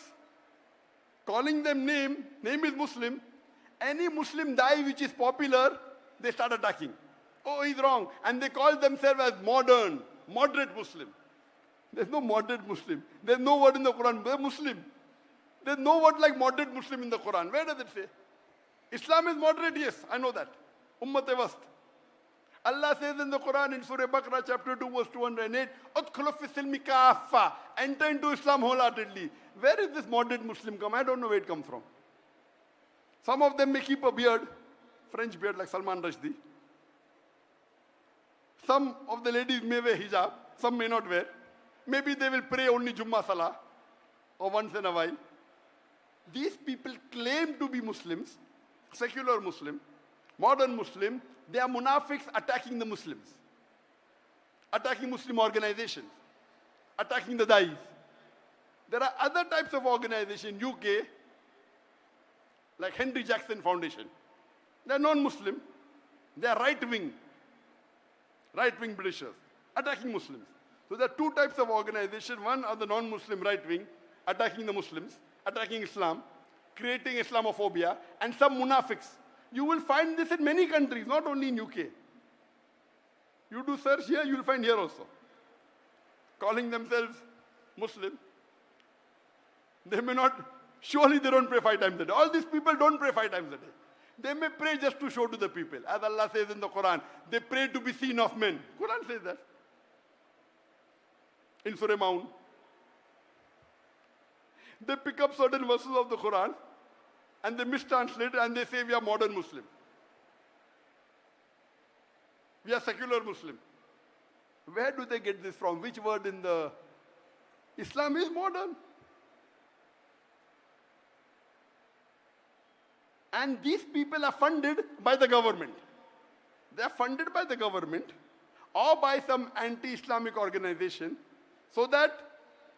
Calling them name, name is Muslim. Any Muslim die which is popular, they start attacking. Oh, he's wrong. And they call themselves as modern, moderate Muslim. There's no moderate Muslim. There's no word in the Quran. They're Muslim. There's no word like moderate Muslim in the Quran. Where does it say? Islam is moderate, yes, I know that. Ummat wast. Allah says in the Quran in Surah Baqarah chapter 2 verse 208, "Udkhulu fi silmi kaffa." Enter into Islam wholeheartedly. Where is this moderate Muslim come? I don't know where it comes from. Some of them may keep a beard, French beard like Salman Rushdie. Some of the ladies may wear hijab, some may not wear. Maybe they will pray only Jummah Salah or once in a while. These people claim to be Muslims, secular Muslim, modern Muslim. They are munafiqs attacking the Muslims, attacking Muslim organizations, attacking the dais. There are other types of organization, UK, like Henry Jackson Foundation. They are non-Muslim. They are right-wing, right-wing Britishers, attacking Muslims. So there are two types of organization. One are the non-Muslim right-wing, attacking the Muslims, attacking Islam, creating Islamophobia, and some munafiqs. You will find this in many countries, not only in UK. You do search here, you will find here also. Calling themselves Muslim. They may not, surely they don't pray five times a day. All these people don't pray five times a day. They may pray just to show to the people. As Allah says in the Quran, they pray to be seen of men. Quran says that. In Surah Maun. They pick up certain verses of the Quran and they mistranslate it and they say we are modern Muslim. We are secular Muslim. Where do they get this from? Which word in the Islam is modern? And these people are funded by the government. They are funded by the government or by some anti-Islamic organization so that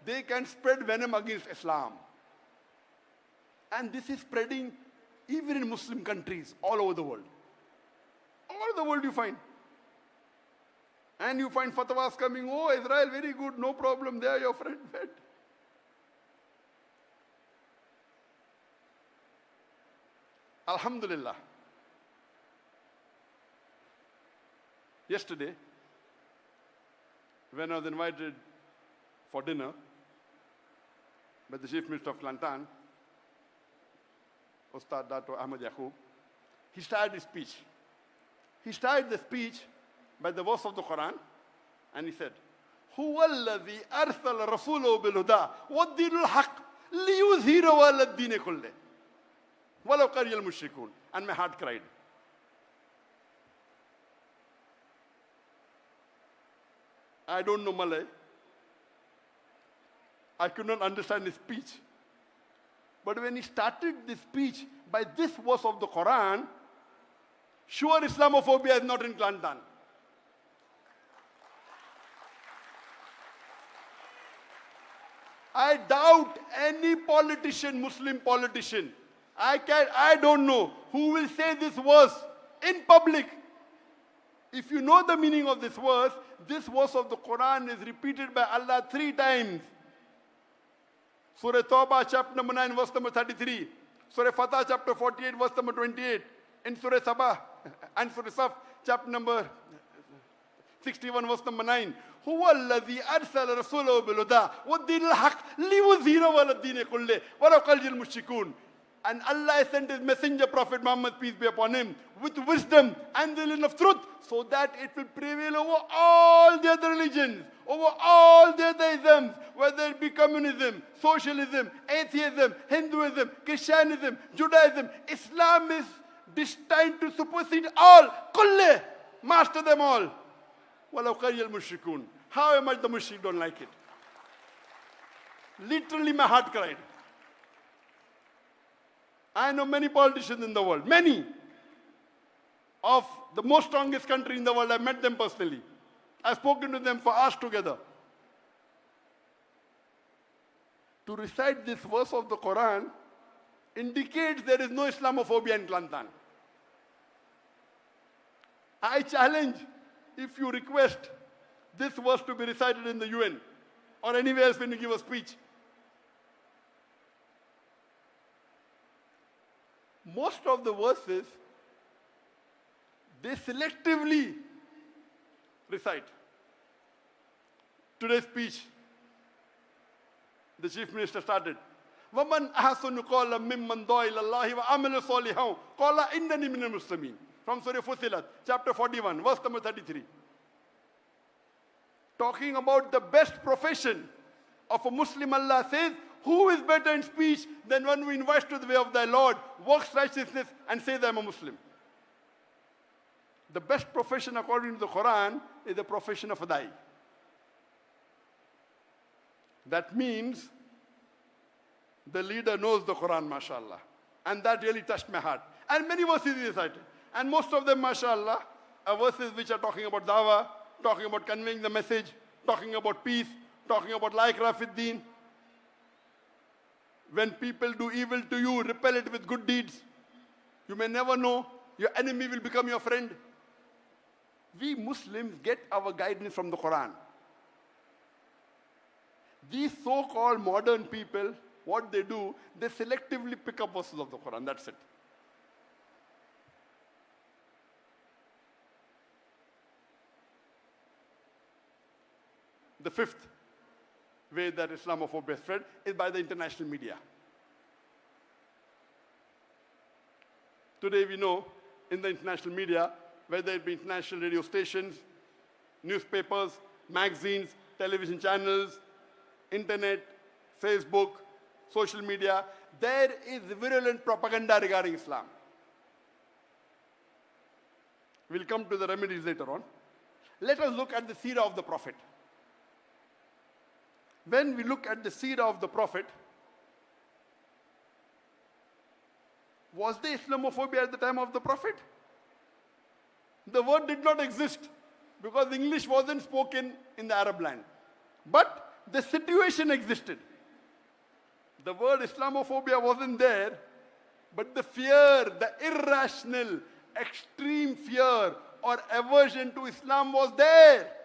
they can spread venom against Islam. And this is spreading even in Muslim countries all over the world. All over the world you find. And you find fatwas coming, oh, Israel, very good, no problem, they are your friend. <laughs> Alhamdulillah. Yesterday, when I was invited for dinner by the Chief Minister of Kelantan, Ustad Dato Ahmad Yakob, he started his speech. He started the speech by the verse of the Quran, and he said, هو الذي أرسل رسوله بالهدى والدين الحق ليظهره على الدين كله ولو كره المشركون and my heart cried I don't know Malay I could not understand his speech but when he started the speech by this verse of the Quran sure Islamophobia is not in Kelantan I doubt any politician, Muslim politician, I can I don't know who will say this verse in public. If you know the meaning of this verse, this verse of the Quran is repeated by Allah three times. Surah Tawbah, chapter number 9, verse number 33. Surah Fatah, chapter 48, verse number 28. In Surah Sabah <laughs> and Surah Saf, chapter number 61 verse number 9 هو الذي أرسل رسوله بالهدى والدين الحق ليظهره على الدين كله ولو قل المشركون and Allah sent his messenger prophet Muhammad peace be upon him with wisdom and the line of truth so that it will prevail over all the other religions over all the other isms whether it be communism socialism atheism Hinduism Christianism Judaism Islam is destined to supersede all kulle master them all ولو قري المشركون How much the mushrik don't like it. Literally, my heart cried. I know many politicians in the world, many of the most strongest country in the world. I met them personally. I've spoken to them for hours together. To recite this verse of the Quran indicates there is no Islamophobia in Kelantan. I challenge if you request this verse to be recited in the UN or anywhere else when you give a speech. Most of the verses they selectively recite. Today's speech, the chief minister started. وَمَنْ أَحْسَنُ قَوْلًا مِمَّنْ دَعَا إِلَى اللَّهِ وَعَمِلَ صَالِحًا قَالَ إِنَّنِي مِنَ الْمُسْلِمِينَ From Surah Fusilat, chapter 41, verse number 33. Talking about the best profession of a Muslim, Allah says, who is better in speech than one who invites to the way of thy Lord, works righteousness, and says, I am a Muslim? The best profession according to the Quran is the profession of a dai. That means the leader knows the Quran, mashallah. And that really touched my heart. And many verses he recited. And most of them, mashallah, are verses which are talking about dawah, talking about conveying the message, talking about peace, talking about like Rafiddin. When people do evil to you, repel it with good deeds. You may never know, your enemy will become your friend. We Muslims get our guidance from the Quran. These so-called modern people, what they do, they selectively pick up verses of the Quran. That's it. The fifth way that Islamophobia spread is by the international media. Today we know in the international media, whether it be international radio stations, newspapers, magazines, television channels, internet, Facebook, social media, there is virulent propaganda regarding Islam. We'll come to the remedies later on. Let us look at the seerah of the Prophet. When we look at the seerah of the Prophet, was there Islamophobia at the time of the Prophet? The word did not exist because English wasn't spoken in the Arab land. But the situation existed. The word Islamophobia wasn't there, but the fear, the irrational, extreme fear or aversion to Islam was there.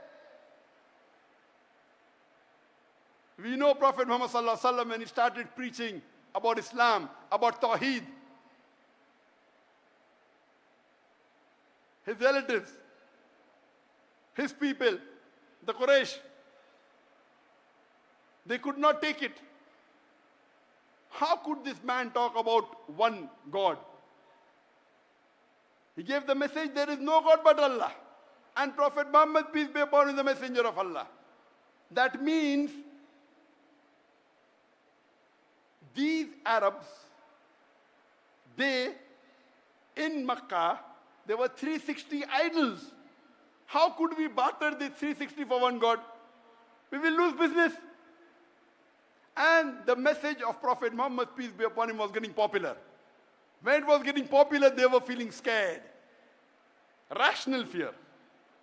We know Prophet Muhammad wasallam when he started preaching about Islam, about Tawheed. His relatives, his people, the Quraysh, they could not take it. How could this man talk about one God? He gave the message there is no God but Allah. And Prophet Muhammad, peace be upon him, is the messenger of Allah. That means these Arabs, they, in Makkah, there were 360 idols. How could we barter the 360 for one God? We will lose business. And the message of Prophet Muhammad, peace be upon him, was getting popular. When it was getting popular, they were feeling scared. Rational fear.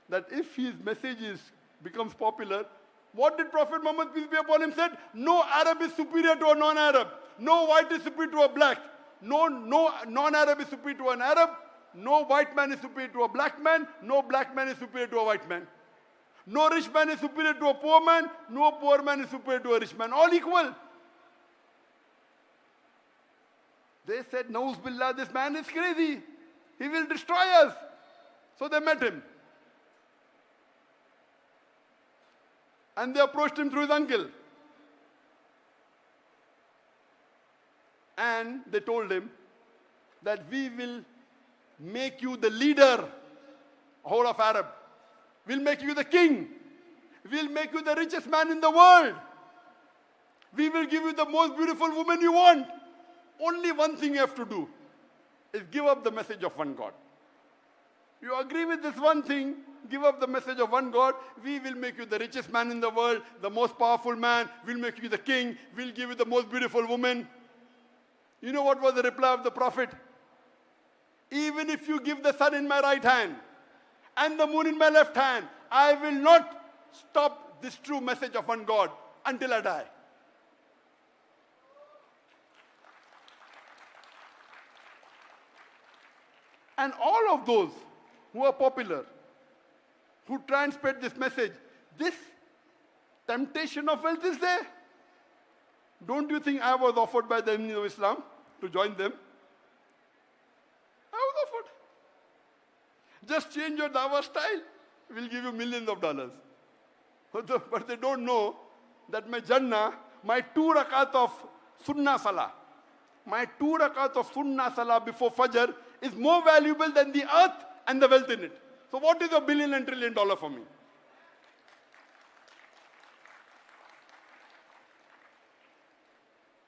That if his message is, becomes popular, what did Prophet Muhammad, peace be upon him, said? No Arab is superior to a non-Arab. No white is superior to a black. No, no non-Arab is superior to an Arab. No white man is superior to a black man. No black man is superior to a white man. No rich man is superior to a poor man. No poor man is superior to a rich man. All equal. They said, Nauz Billah, this man is crazy. He will destroy us. So they met him. And they approached him through his uncle. And they told him that we will make you the leader, whole of Arab. We'll make you the king. We'll make you the richest man in the world. We will give you the most beautiful woman you want. Only one thing you have to do is give up the message of one God. You agree with this one thing, give up the message of one God, we will make you the richest man in the world, the most powerful man, we'll make you the king, we'll give you the most beautiful woman. You know what was the reply of the Prophet? Even if you give the sun in my right hand and the moon in my left hand, I will not stop this true message of one God until I die. And all of those who are popular, who try and spread this message, this temptation of wealth is there. Don't you think I was offered by the enemies of Islam to join them? I was offered. Just change your dawah style. We'll give you millions of dollars. But <laughs> the- But they don't know that my Jannah, my two rakat of Sunnah Salah, my two rakat of Sunnah Salah before Fajr is more valuable than the earth and the wealth in it. So what is a billion and trillion dollar for me?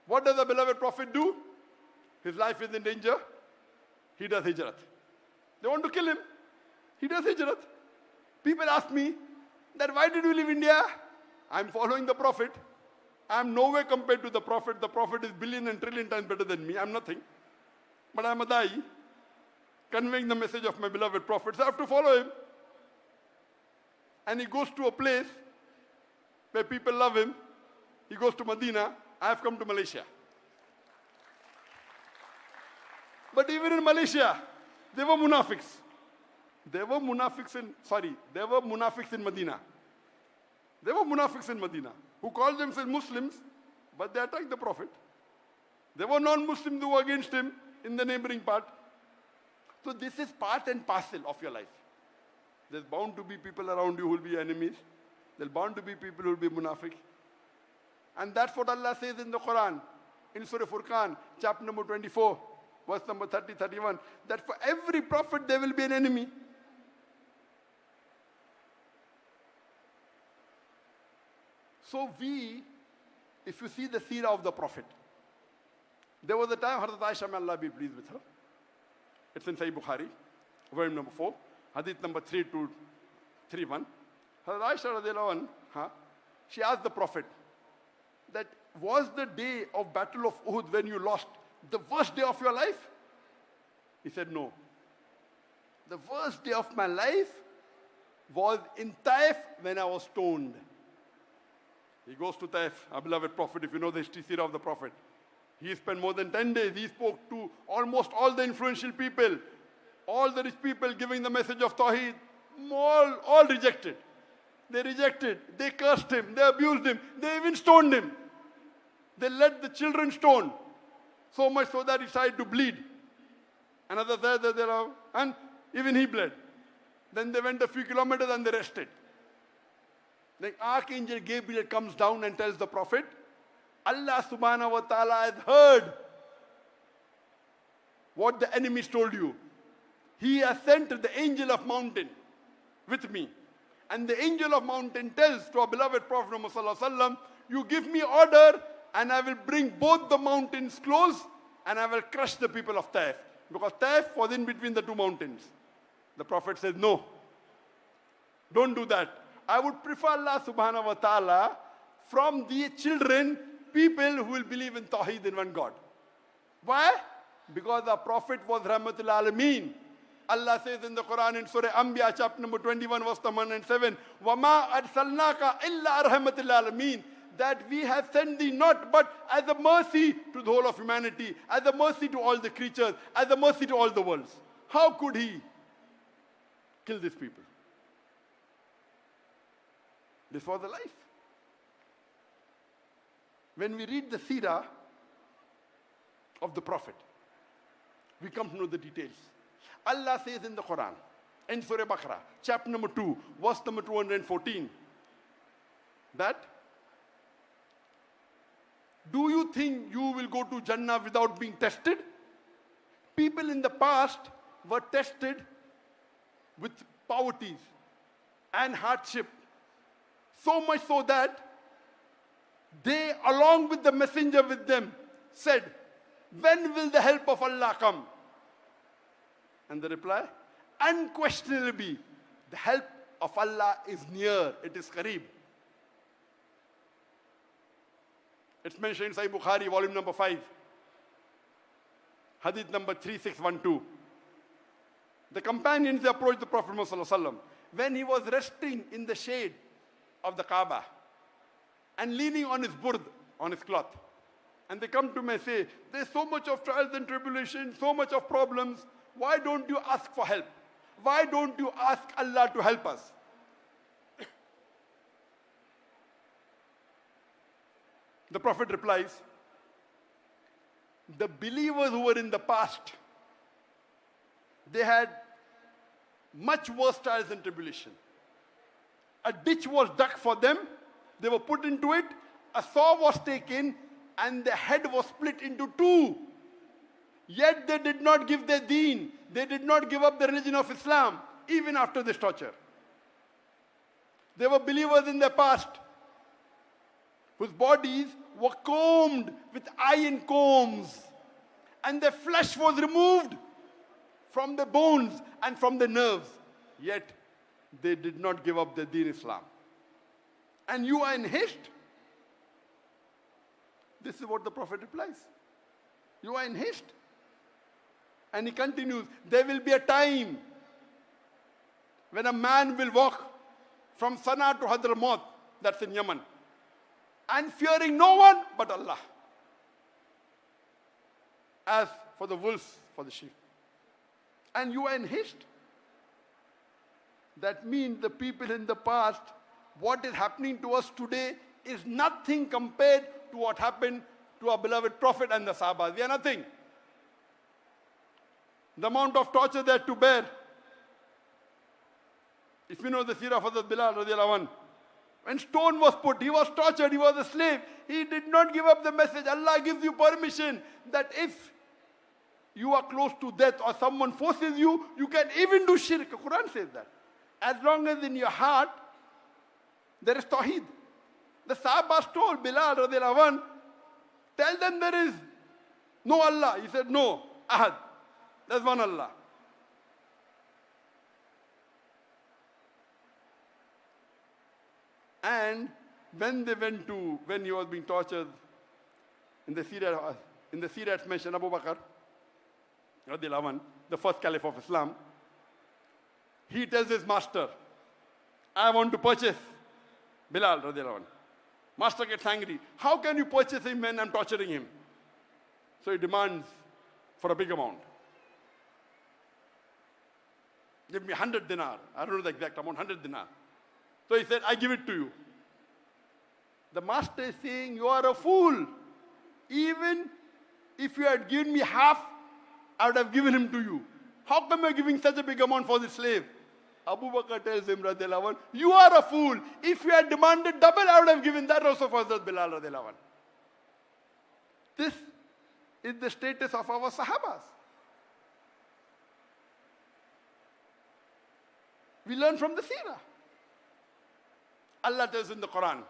What does the beloved Prophet do? His life is in danger. He does hijrat. They want to kill him. He does hijrat. People ask me that why did you leave India? I'm following the Prophet. I'm nowhere compared to the Prophet. The Prophet is billion and trillion times better than me. I'm nothing. But I'm a da'i, conveying the message of my beloved Prophet. I have to follow him. And he goes to a place where people love him. He goes to Medina. I have come to Malaysia. But even in Malaysia, there were munafiqs. There were munafiqs in, sorry, there were munafiqs in Medina. There were munafiqs in Medina who called themselves Muslims, but they attacked the Prophet. There were non-Muslims who were against him in the neighboring part. So this is part and parcel of your life. There's bound to be people around you who will be enemies. There's bound to be people who will be munafiq. And that's what Allah says in the Quran, in Surah Furqan, chapter number 24, verse number 30, 31, that for every prophet there will be an enemy. So we, if you see the seerah of the prophet, there was a time Hazrat Aisha, may Allah be pleased with her. It's in Sahih Bukhari, volume number 4, hadith number 3231. Hazrat Aisha radiallahu she asked the prophet that was the day of battle of Uhud when you lost the worst day of your life? He said no. The worst day of my life was in Taif when I was stoned. He goes to Taif, our beloved prophet, if you know the history of the prophet. He spent more than 10 days. He spoke to almost all the influential people, all the rich people giving the message of Tawheed. All, all rejected. They rejected. They cursed him. They abused him. They even stoned him. They let the children stone. So much so that he started to bleed. Another that there are, and even he bled. Then they went a few kilometers and they rested. The Archangel Gabriel comes down and tells the Prophet, Allah subhanahu wa ta'ala has heard what the enemies told you. He has sent the angel of mountain with me. And the angel of mountain tells to our beloved Prophet Muhammad you give me order and I will bring both the mountains close and I will crush the people of Taif. Because Taif was in between the two mountains. The Prophet says, no, don't do that. I would prefer Allah subhanahu wa ta'ala from the children, people who will believe in Tawheed in one God. Why? Because the Prophet was Rahmatul Alameen. Allah says in the Quran in Surah Anbiya chapter number 21 verse number 107, وَمَا أَرْسَلْنَاكَ إِلَّا رَحْمَةِ الْعَالَمِينَ That we have sent thee not but as a mercy to the whole of humanity, as a mercy to all the creatures, as a mercy to all the worlds. How could he kill these people? This was the life. When we read the seerah of the Prophet, we come to know the details. Allah says in the Quran, in Surah Baqarah, chapter number 2, verse number 214, that do you think you will go to Jannah without being tested? People in the past were tested with poverties and hardship. So much so that they, along with the messenger with them, said, When will the help of Allah come? And the reply, Unquestionably, the help of Allah is near. It is Kareeb. It's mentioned in Sahih Bukhari, volume number 5. Hadith number 3612. The companions approached the Prophet Muhammad when he was resting in the shade of the Kaaba and leaning on his burd, on his cloth. And they come to me and say, There's so much of trials and tribulation, so much of problems. Why don't you ask for help? Why don't you ask Allah to help us? <coughs> The Prophet replies, The believers who were in the past, they had much worse trials and tribulation. A ditch was dug for them, they were put into it, a saw was taken, and the head was split into two. Yet they did not give their deen, they did not give up the religion of Islam, even after this torture. They were believers in their past, whose bodies were combed with iron combs, and their flesh was removed from the bones and from the nerves. Yet they did not give up the deen Islam. And you are in haste. This is what the Prophet replies. You are in haste. And he continues, there will be a time when a man will walk from Sana'a to Hadramaut, that's in Yemen, and fearing no one but Allah. As for the wolves, for the sheep. And you are in haste. That means the people in the past, what is happening to us today is nothing compared to what happened to our beloved Prophet and the Sahaba. We are nothing. The amount of torture they had to bear. If you know the seerah of Hazrat Bilal radiallahu anhu, when stone was put, he was tortured, he was a slave. He did not give up the message. Allah gives you permission that if you are close to death or someone forces you, you can even do shirk. The Quran says that. As long as in your heart there is tawheed. The Sahabas told Bilal radiallahu tell them there is no Allah. He said, no, Ahad. There's one Allah. And when they went to, when he was being tortured, in the seerah, uh, in the seerah mentioned Abu Bakr, radiallahu the first caliph of Islam, he tells his master, I want to purchase Bilal radiallahu. Master gets angry. How can you purchase him when I'm torturing him? So he demands for a big amount. Give me 100 dinar. I don't know the exact amount, 100 dinar. So he said, I give it to you. The master is saying, You are a fool. Even if you had given me half, I would have given him to you. How come you're giving such a big amount for the slave? Abu Bakr tells him, radiallahu anh, You are a fool. If you had demanded double, I would have given that also for Hazrat Bilal. Radiallahu anh. This is the status of our Sahabas. We learn from the Seerah. Allah tells in the Quran,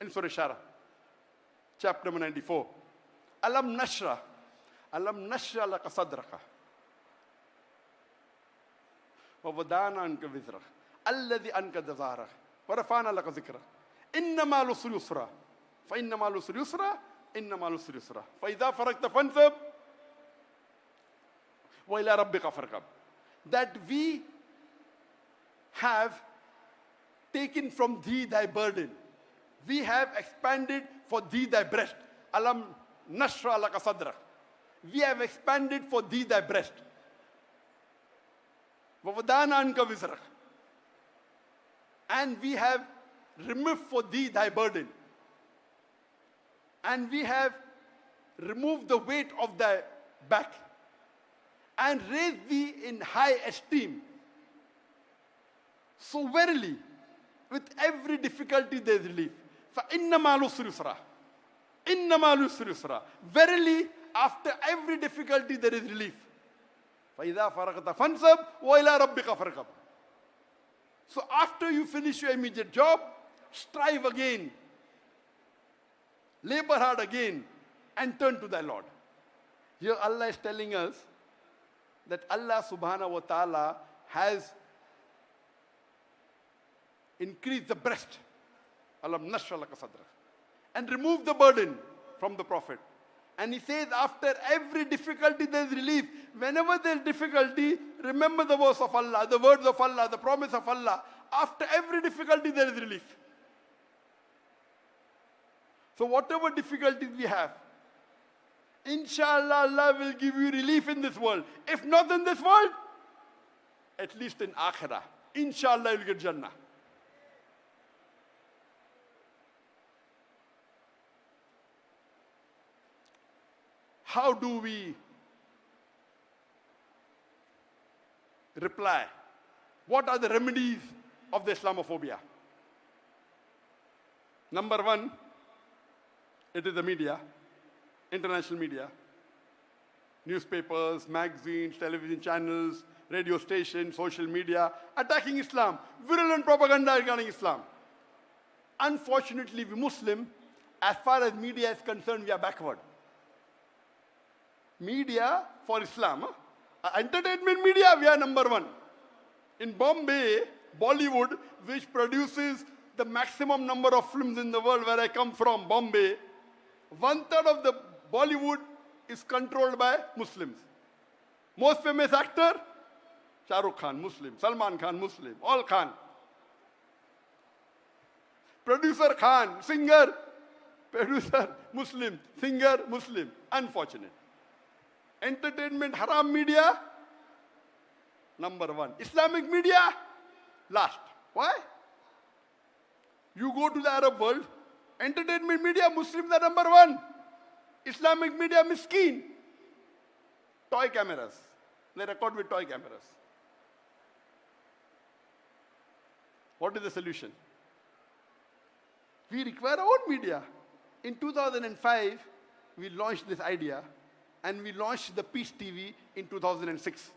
in Surah Shara, chapter number 94, Alam nashra, alam nashra laka sadraka. ووضعنا عنك وزرك الذي أنك ظهرك ورفعنا لك ذكرك إنما العسر يسرا فإنما العسر يسرا إنما العسر يسرا فإذا فرغت فانصب وإلى ربك فارغب that we have taken from thee thy burden we have expanded for thee thy breast alam nashra laka sadrak we have expanded for thee thy breast وَوَدَانَا عَنْكَ وِزْرَكَ And we have removed for thee thy burden. And we have removed the weight of thy back and raised thee in high esteem. So verily, with every difficulty there is relief. فَإِنَّمَا الْعُسْرِ يُسْرًا إِنَّمَا الْعُسْرِ يُسْرًا Verily, after every difficulty there is relief. فَإِذَا فَرَغْتَ فَانْصَبْ وَإِلَىٰ رَبِّكَ فَارْغَبْ So after you finish your immediate job, strive again. Labor hard again and turn to thy Lord. Here Allah is telling us that Allah subhanahu wa ta'ala has increased the breast. Alam nashrah laka sadrak. And removed the burden from the Prophet. And he says, after every difficulty, there is relief. Whenever there is difficulty, remember the verse of Allah, the words of Allah, the promise of Allah. After every difficulty, there is relief. So, whatever difficulties we have, inshallah, Allah will give you relief in this world. If not in this world, at least in Akhirah. Inshallah, you'll get Jannah. How do we reply? What are the remedies of the Islamophobia? Number one, it is the media, international media, newspapers, magazines, television channels, radio stations, social media, attacking Islam, virulent propaganda regarding Islam. Unfortunately, we Muslim, as far as media is concerned, we are backward. Media for Islam, huh? Uh, entertainment media, we are number one. In Bombay, Bollywood, which produces the maximum number of films in the world where I come from, Bombay, one third of the Bollywood is controlled by Muslims. Most famous actor, Shah Rukh Khan, Muslim. Salman Khan, Muslim. All Khan. Producer Khan, singer, <laughs> producer, Muslim, singer, Muslim. Unfortunate. Entertainment, haram media, number one. Islamic media, last. Why? You go to the Arab world, entertainment media, Muslims are number one. Islamic media, miskin. Toy cameras. They record with toy cameras. What is the solution? We require our own media. In 2005, we launched this idea and we launched the Peace TV in 2006.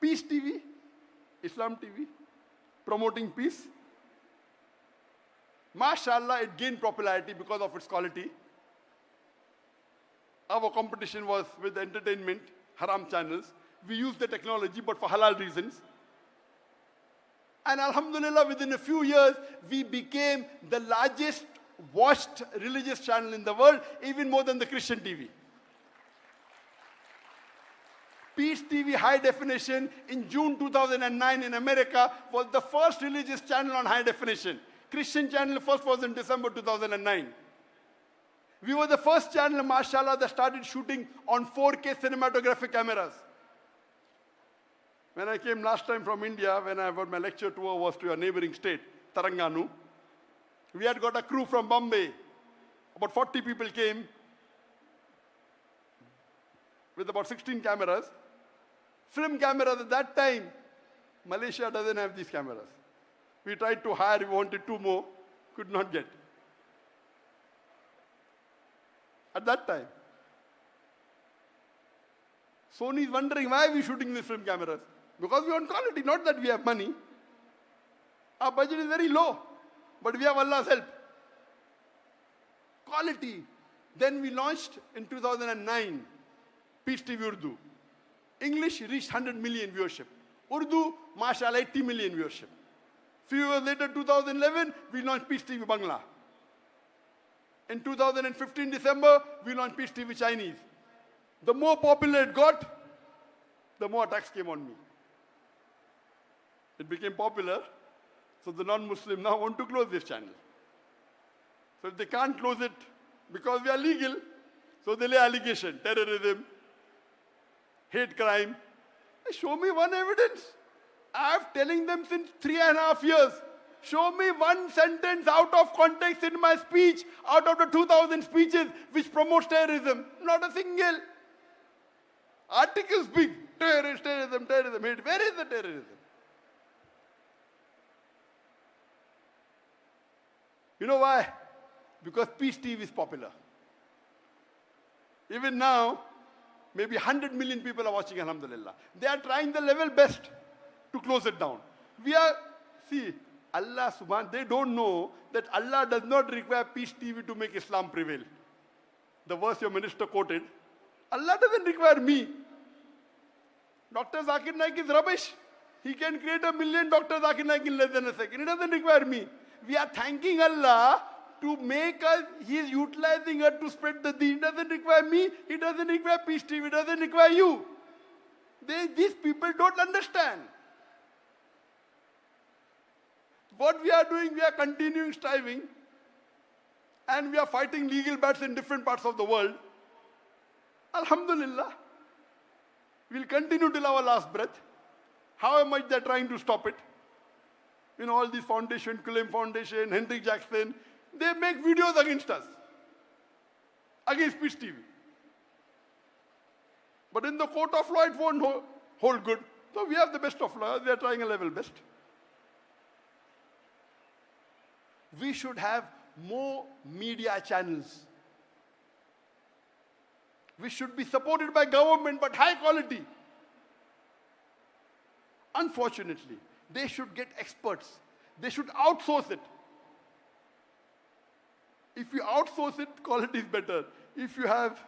Peace TV, Islam TV, promoting peace. MashaAllah, it gained popularity because of its quality. Our competition was with the entertainment, haram channels. We used the technology, but for halal reasons. And Alhamdulillah, within a few years, we became the largest watched religious channel in the world, even more than the Christian TV. Peace TV High Definition in June 2009 in America was the first religious channel on high definition. Christian channel first was in December 2009. We were the first channel, mashallah, that started shooting on 4K cinematographic cameras. When I came last time from India, when I got my lecture tour was to a neighboring state, Terengganu. We had got a crew from Bombay. About 40 people came with about 16 cameras. Film cameras at that time, Malaysia doesn't have these cameras. We tried to hire, we wanted two more, could not get. At that time. Sony is wondering why are we shooting these film cameras? Because we want quality, not that we have money. Our budget is very low, but we have Allah's help. Quality. Then we launched in 2009 Peace TV Urdu. English reached 100 million viewership. Urdu, mashallah, 80 million viewership. Few years later, 2011, we launched Peace TV Bangla. In 2015 December, we launched Peace TV Chinese. The more popular it got, the more attacks came on me. It became popular, so the non-Muslim now want to close this channel. So if they can't close it because we are legal, so they lay allegation, terrorism, hate crime. Show me one evidence. I'm telling them since three and a half years. Show me one sentence out of context in my speech, out of the 2,000 speeches which promotes terrorism. Not a single. Articles big. Terrorist, terrorism, terrorism, hate. Where is the terrorism? You know why? Because Peace TV is popular. Even now, maybe 100 million people are watching, Alhamdulillah. They are trying the level best to close it down. We are, see, Allah subhanahu, they don't know that Allah does not require Peace TV to make Islam prevail. The verse your minister quoted, Allah doesn't require me Dr. Zakir Naik is rubbish. He can create a million Dr. Zakir Naik in less than a second. He doesn't require me. We are thanking Allah to make us, He is utilizing us to spread the deen. It doesn't require me. It doesn't require Peace TV. It doesn't require you. They, these people don't understand. What we are doing, we are continuing striving and we are fighting legal battles in different parts of the world. Alhamdulillah. We'll continue till our last breath. How much they're trying to stop it. You know, all these foundation, Quilliam Foundation, Henry Jackson, they make videos against us. Against Peace TV. But in the court of law, it won't hold good. So we have the best of lawyers. We are trying a level best. We should have more media channels. We should be supported by government, but high quality. Unfortunately, they should get experts. They should outsource it. If you outsource it, quality is better. If you have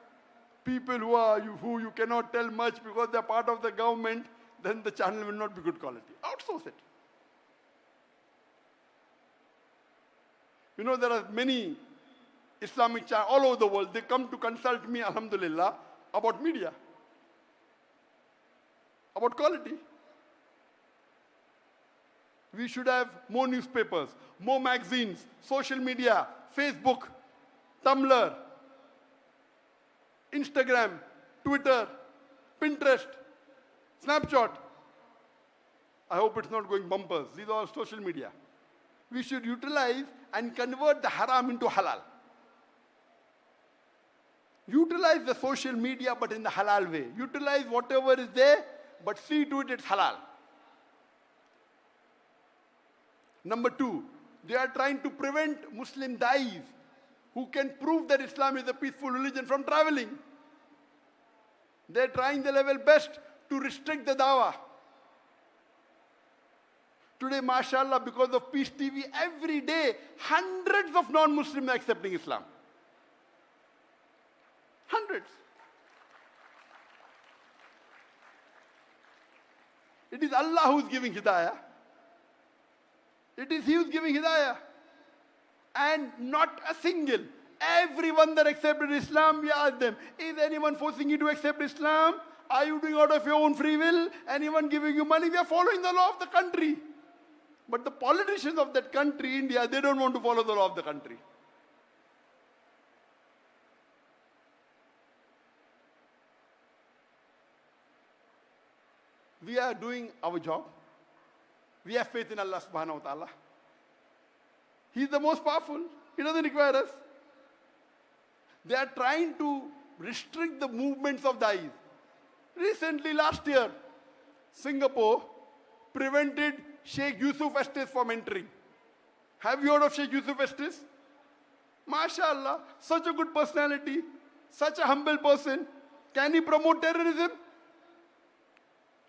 people who are you, who you cannot tell much because they're part of the government, then the channel will not be good quality. Outsource it. You know, there are many Islamic channels all over the world. They come to consult me, alhamdulillah, about media, about quality. We should have more newspapers, more magazines, social media, Facebook, Tumblr, Instagram, Twitter, Pinterest, Snapchat. I hope it's not going bumpers. These are social media. We should utilize and convert the haram into halal. Utilize the social media but in the halal way. Utilize whatever is there, but see to it it's halal. Number two, they are trying to prevent Muslim dais who can prove that Islam is a peaceful religion from traveling. They're trying the level best to restrict the dawah. Today, mashallah, because of Peace TV, every day, hundreds of non-Muslims are accepting Islam. Hundreds. It is Allah who is giving hidayah. It is He who is giving hidayah. And not a single. Everyone that accepted Islam, we ask them, is anyone forcing you to accept Islam? Are you doing out of your own free will? Anyone giving you money? We are following the law of the country. But the politicians of that country, India, they don't want to follow the law of the country. We are doing our job. We have faith in Allah subhanahu wa ta'ala. He's the most powerful. He doesn't require us. They are trying to restrict the movements of the eyes. Recently, last year, Singapore prevented Sheikh Yusuf Estes from entering. Have you heard of Sheikh Yusuf Estes? MashaAllah, such a good personality, such a humble person. Can he promote terrorism?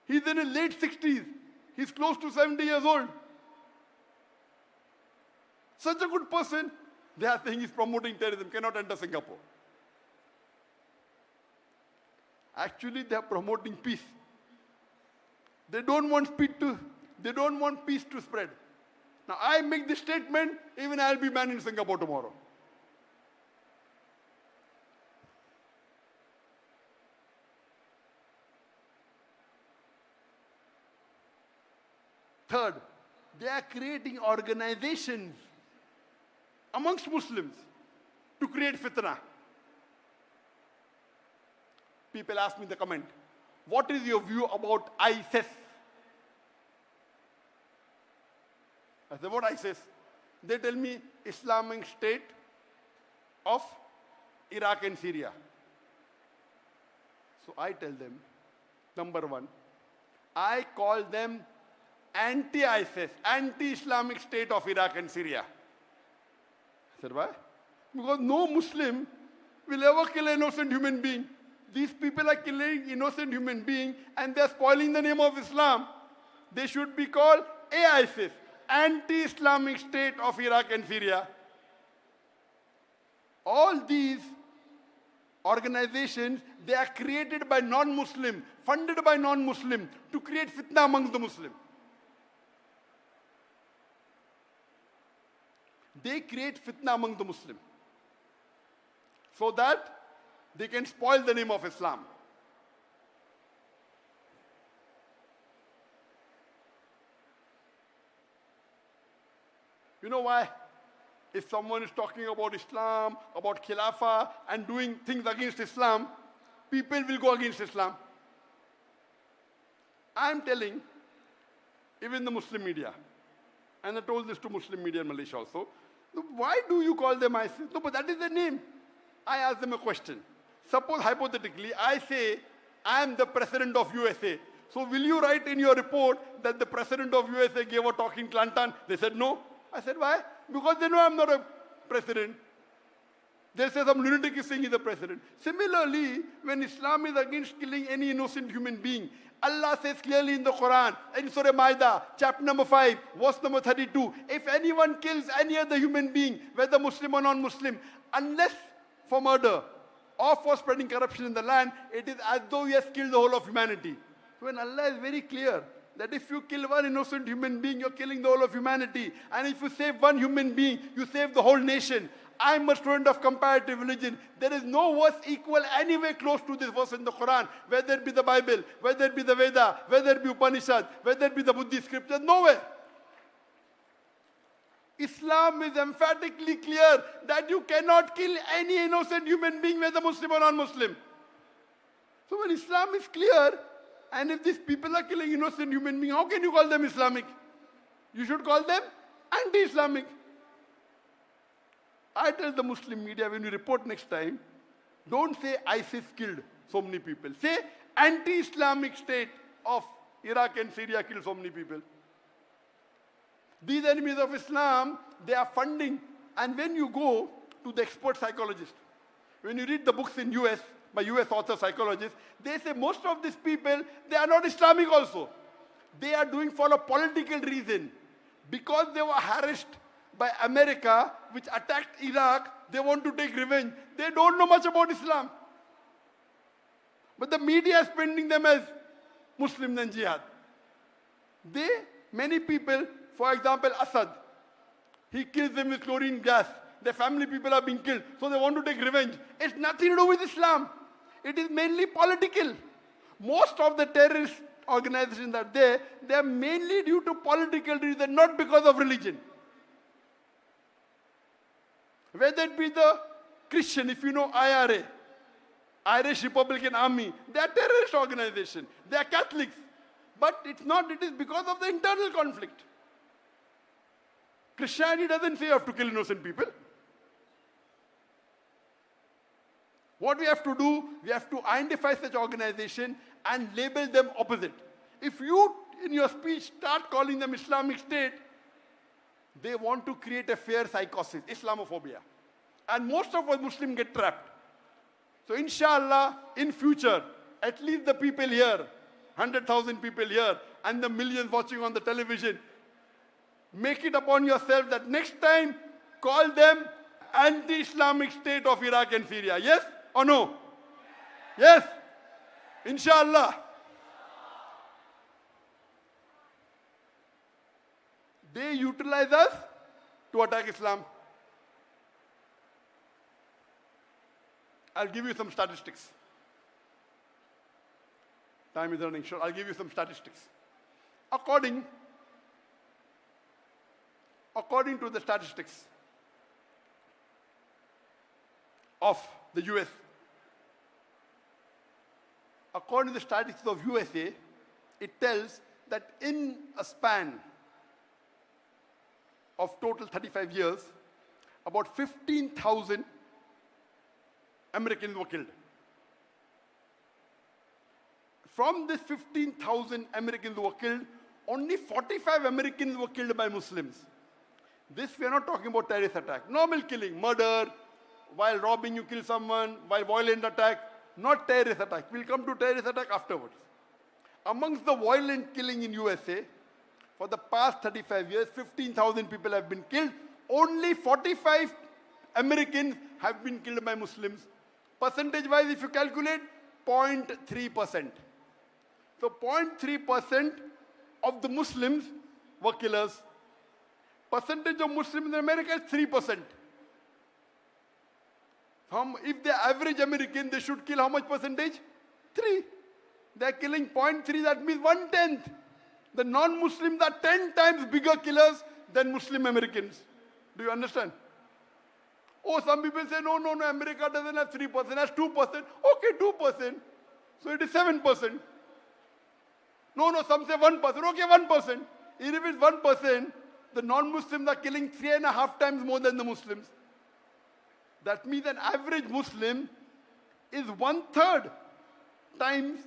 He's in his late 60s. He's close to 70 years old. Such a good person. They are saying he's promoting terrorism, cannot enter Singapore. Actually, they are promoting peace. They don't want peace to, they don't want peace to spread. Now I make this statement, even I'll be banned in Singapore tomorrow. Third, they are creating organizations amongst Muslims to create fitna. People ask me in the comment, what is your view about ISIS? I said, what ISIS? They tell me Islamic State of Iraq and Syria. So I tell them, number one, I call them anti-ISIS, anti-Islamic State of Iraq and Syria. I said, why? Because no Muslim will ever kill an innocent human being. These people are killing innocent human beings and they're spoiling the name of Islam. They should be called AISIS, Anti-Islamic State of Iraq and Syria. All these organizations, they are created by non-Muslim, funded by non-Muslim to create fitna among the Muslim. They create fitna among the Muslim so that they can spoil the name of Islam. You know why? If someone is talking about Islam, about Khilafah, and doing things against Islam, people will go against Islam. I'm telling, even the Muslim media, and I told this to Muslim media in Malaysia also, why do you call them ISIS? No, but that is the name. I ask them a question. Suppose hypothetically, I say, I am the president of USA. So will you write in your report that the president of USA gave a talk in Kelantan? They said no. I said, why? Because they know I'm not a president. They say some lunatic is saying he's the president. Similarly, when Islam is against killing any innocent human being, Allah says clearly in the Quran, in Surah Maida, chapter number 5, verse number 32, if anyone kills any other human being, whether Muslim or non-Muslim, unless for murder or for spreading corruption in the land, it is as though he has killed the whole of humanity. So when Allah is very clear that if you kill one innocent human being, you're killing the whole of humanity. And if you save one human being, you save the whole nation. I'm a student of comparative religion. There is no verse equal anywhere close to this verse in the Quran, whether it be the Bible, whether it be the Veda, whether it be Upanishad, whether it be the Buddhist scriptures, nowhere. Islam is emphatically clear that you cannot kill any innocent human being, whether Muslim or non-Muslim. So when Islam is clear, and if these people are killing innocent human beings, how can you call them Islamic? You should call them anti-Islamic. I tell the Muslim media when you report next time, don't say ISIS killed so many people. Say anti-Islamic state of Iraq and Syria killed so many people. These enemies of Islam, they are funding. And when you go to the expert psychologist, when you read the books in US, by US author psychologists, they say most of these people, they are not Islamic also. They are doing for a political reason. Because they were harassed by America, which attacked Iraq, they want to take revenge. They don't know much about Islam. But the media is painting them as Muslims and jihad. They, many people, for example, Assad, he kills them with chlorine gas. Their family people are being killed, so they want to take revenge. It's nothing to do with Islam. It is mainly political. Most of the terrorist organizations that are there, they are mainly due to political reasons, not because of religion. Whether it be the Christian, if you know IRA, Irish Republican Army, they are terrorist organization. They are Catholics. But it's not, it is because of the internal conflict. Christianity doesn't say you have to kill innocent people. What we have to do, we have to identify such organization and label them opposite. If you, in your speech, start calling them Islamic State, they want to create a fear psychosis, Islamophobia. And most of us Muslims get trapped. So inshallah, in future, at least the people here, 100,000 people here, and the millions watching on the television, make it upon yourself that next time, call them anti-Islamic state of Iraq and Syria. Yes or no? Yes? Inshallah. They utilize us to attack Islam. I'll give you some statistics. Time is running short. I'll give you some statistics. According, according to the statistics of the US, according to the statistics of USA, it tells that in a span of total 35 years, about 15,000 Americans were killed. From this 15,000 Americans were killed, only 45 Americans were killed by Muslims. This we are not talking about terrorist attack. Normal killing, murder, while robbing you kill someone, while violent attack, not terrorist attack. We'll come to terrorist attack afterwards. Amongst the violent killing in USA, for the past 35 years, 15,000 people have been killed. Only 45 Americans have been killed by Muslims Percentage wise, if you calculate, 0.3%. So 0.3% of the Muslims were killers. Percentage of Muslims in America is 3%. How, if the average American, they should kill how much percentage? 3. They're killing 0.3, that means one tenth. The non-Muslims are 10 times bigger killers than Muslim Americans. Do you understand? Oh, some people say, no, no, no, America doesn't have 3%, has 2%. Okay, 2%. So it is 7%. No, no, some say 1%. Okay, 1%. Even if it's 1%, the non-Muslims are killing three and a half times more than the Muslims. That means an average Muslim is one third times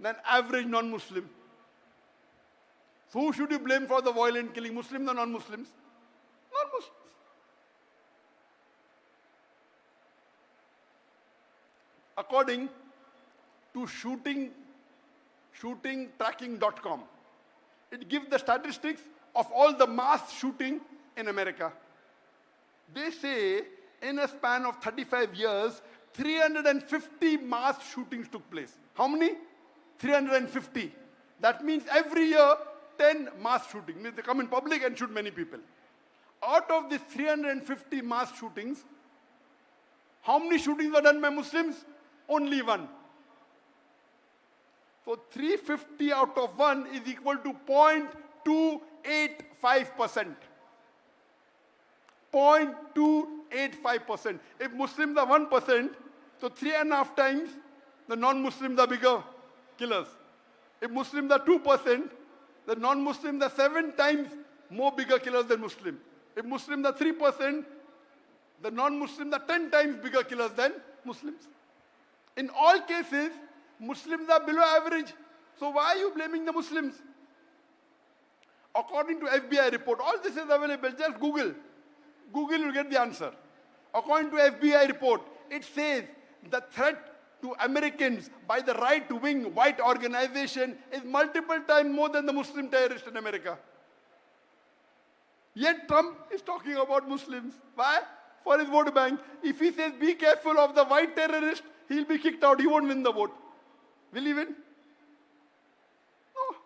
than average non-Muslim. Who should you blame for the violent killing, Muslims or non-Muslims? Non-Muslims. According to shooting, shootingtracking.com, it gives the statistics of all the mass shooting in America. They say in a span of 35 years, 350 mass shootings took place. How many? 350. That means every year, 10 mass shootings. Means they come in public and shoot many people. Out of these 350 mass shootings, how many shootings are done by Muslims? Only one. So 350 out of 1 is equal to 0.285%. 0.285%. If Muslims are 1%, so three and a half times the non-Muslims are bigger killers. If Muslims are 2%, the non-Muslims are seven times more bigger killers than Muslims. If Muslims are 3%, the non-Muslims are 10 times bigger killers than Muslims. In all cases, Muslims are below average. So why are you blaming the Muslims? According to FBI report, all this is available. Just Google. Google will get the answer. According to FBI report, it says the threat to Americans by the right-wing white organization is multiple times more than the Muslim terrorist in America. Yet Trump is talking about Muslims. Why? For his vote bank. If he says, be careful of the white terrorist, he'll be kicked out. He won't win the vote. Will he win? No.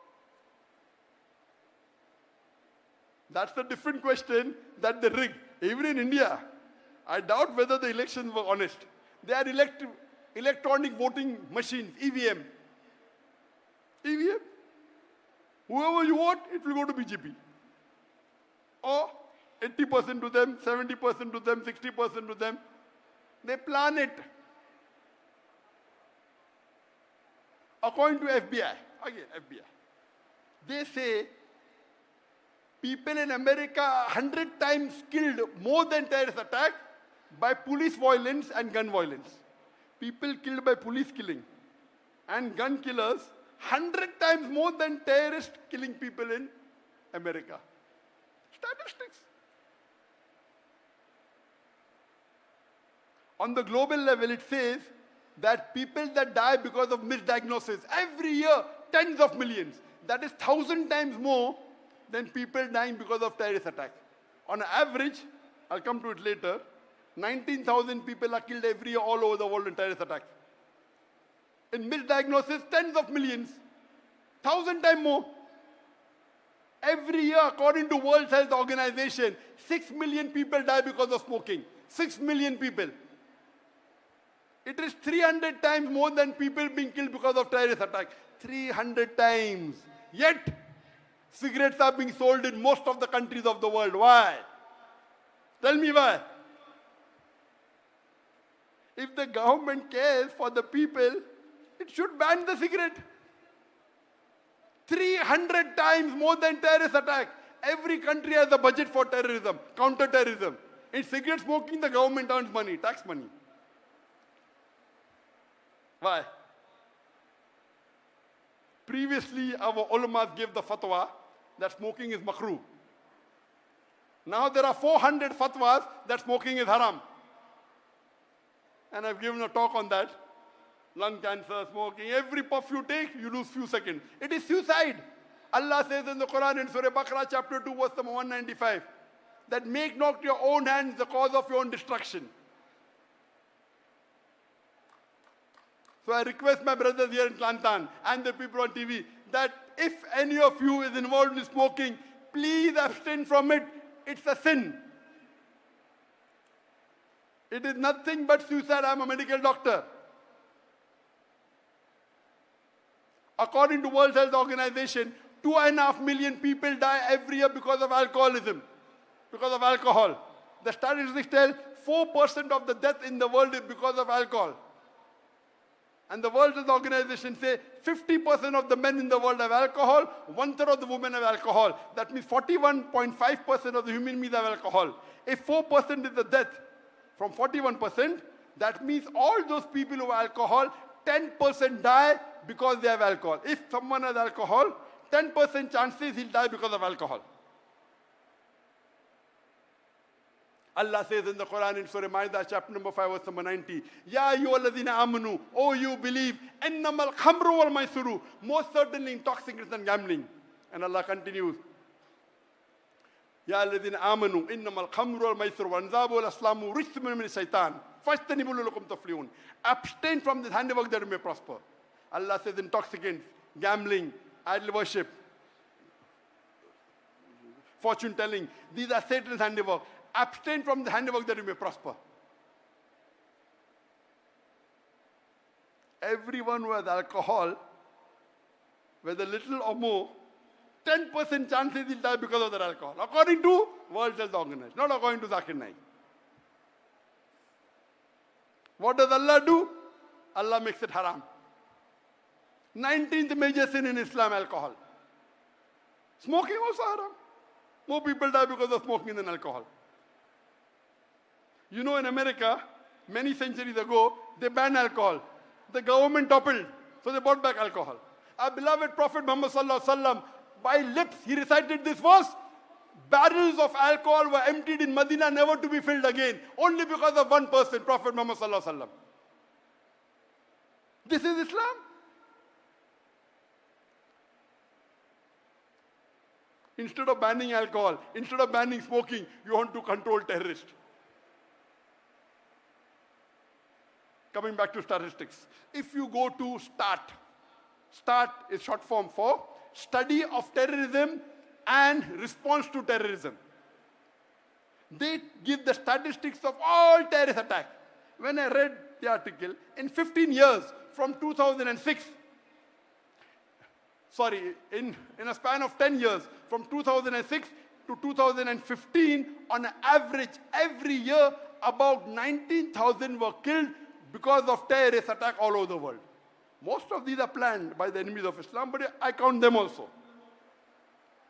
That's the different question that they rigged. Even in India, I doubt whether the elections were honest. They are elect electronic voting machines, EVM. EVM. Whoever you vote, it will go to BJP. Or 80% to them, 70% to them, 60% to them. They plan it. According to FBI, again FBI, they say people in America are 100 times killed more than terrorist attack by police violence and gun violence. People killed by police killing and gun killers 100 times more than terrorist killing people in America. Statistics. On the global level, it says that people that die because of misdiagnosis, every year, tens of millions. That is thousand times more than people dying because of terrorist attack. On average, I'll come to it later, 19,000 people are killed every year all over the world in terrorist attacks. In misdiagnosis, tens of millions, thousand times more. Every year, according to World Health Organization, 6 million people die because of smoking. 6 million people. It is 300 times more than people being killed because of terrorist attack. 300 times. Yet, cigarettes are being sold in most of the countries of the world. Why? Tell me why. If the government cares for the people, it should ban the cigarette. 300 times more than terrorist attack. Every country has a budget for terrorism, counter-terrorism. In cigarette smoking, the government earns money, tax money. Why? Previously, our ulamas gave the fatwa that smoking is makruh. Now there are 400 fatwas that smoking is haram. And I've given a talk on that. Lung cancer, smoking, every puff you take, you lose few seconds. It is suicide. Allah says in the Quran in Surah Baqarah chapter 2 verse number 195 that make not your own hands the cause of your own destruction. So I request my brothers here in Kelantan and the people on TV that if any of you is involved in smoking, please abstain from it. It's a sin. It is nothing but suicide. I'm a medical doctor. According to World Health Organization, two and a half million people die every year because of alcoholism, because of alcohol. The statistics tell 4% of the death in the world is because of alcohol. And the World Health Organization say 50% of the men in the world have alcohol, one third of the women have alcohol. That means 41.5% of the human beings have alcohol. If 4% is the death from 41%, that means all those people who have alcohol, 10% die because they have alcohol. If someone has alcohol, 10% chances he'll die because of alcohol. Allah says in the Quran in Surah Ma'idah, chapter number 5, verse number 90, Ya ayyuhalladhina amanu, oh you believe, ennamal khamru wal maisuru, most certainly intoxicants and gambling. And Allah continues, Innamal khamru wal maisuru, wal anzabu wal aslamu, rijthun min shaitan, fajtanibu lulakum taflihun. Abstain from this handiwork that you may prosper. Allah says intoxicants, gambling, idol worship, fortune telling, these are Satan's handiwork abstain from the handiwork that you may prosper. Everyone who has alcohol, whether little or more, 10% chances he'll die because of that alcohol. According to World Health Organization, not according to Zakir Naik. What does Allah do? Allah makes it haram. 19th major sin in Islam, alcohol. Smoking also haram. More people die because of smoking than alcohol. You know, in America, many centuries ago, they banned alcohol. The government toppled, so they brought back alcohol. Our beloved Prophet Muhammad Sallallahu Alaihi Wasallam, by lips, he recited this verse. Barrels of alcohol were emptied in Medina, never to be filled again, only because of one person, Prophet Muhammad. This is Islam. Instead of banning alcohol, instead of banning smoking, you want to control terrorists. Coming back to statistics. If you go to START, START is short form for Study of Terrorism and Response to Terrorism. They give the statistics of all terrorist attacks. When I read the article, in 15 years from 2006, sorry, in, in a span of 10 years, from 2006 to 2015, on average, every year, about 19,000 were killed because of terrorist attack all over the world. Most of these are planned by the enemies of Islam, but I count them also.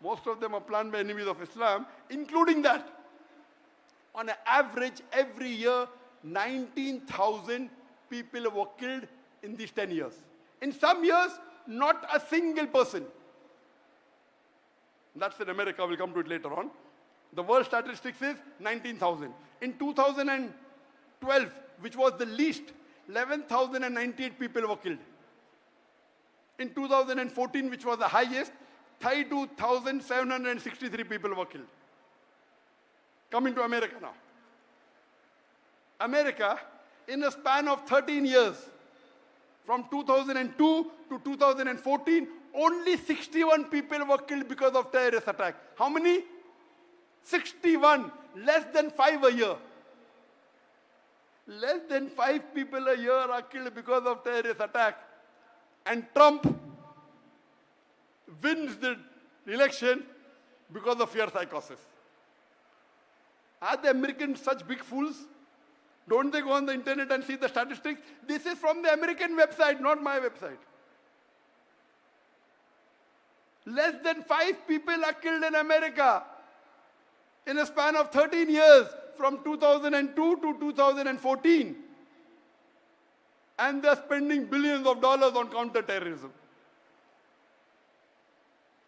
Most of them are planned by enemies of Islam, including that. On an average, every year, 19,000 people were killed in these 10 years. In some years, not a single person. That's in America, we'll come to it later on. The world statistics is 19,000. In 2012, which was the least, 11,098 people were killed. In 2014, which was the highest, 32,763 people were killed. Coming to America now. America, in a span of 13 years, from 2002 to 2014, only 61 people were killed because of terrorist attack. How many? 61, less than five a year. Less than five people a year are killed because of terrorist attack. And Trump wins the election because of fear psychosis. Are the Americans such big fools? Don't they go on the internet and see the statistics? This is from the American website, not my website. Less than five people are killed in America in a span of 13 years from 2002 to 2014. And they're spending billions of dollars on counterterrorism.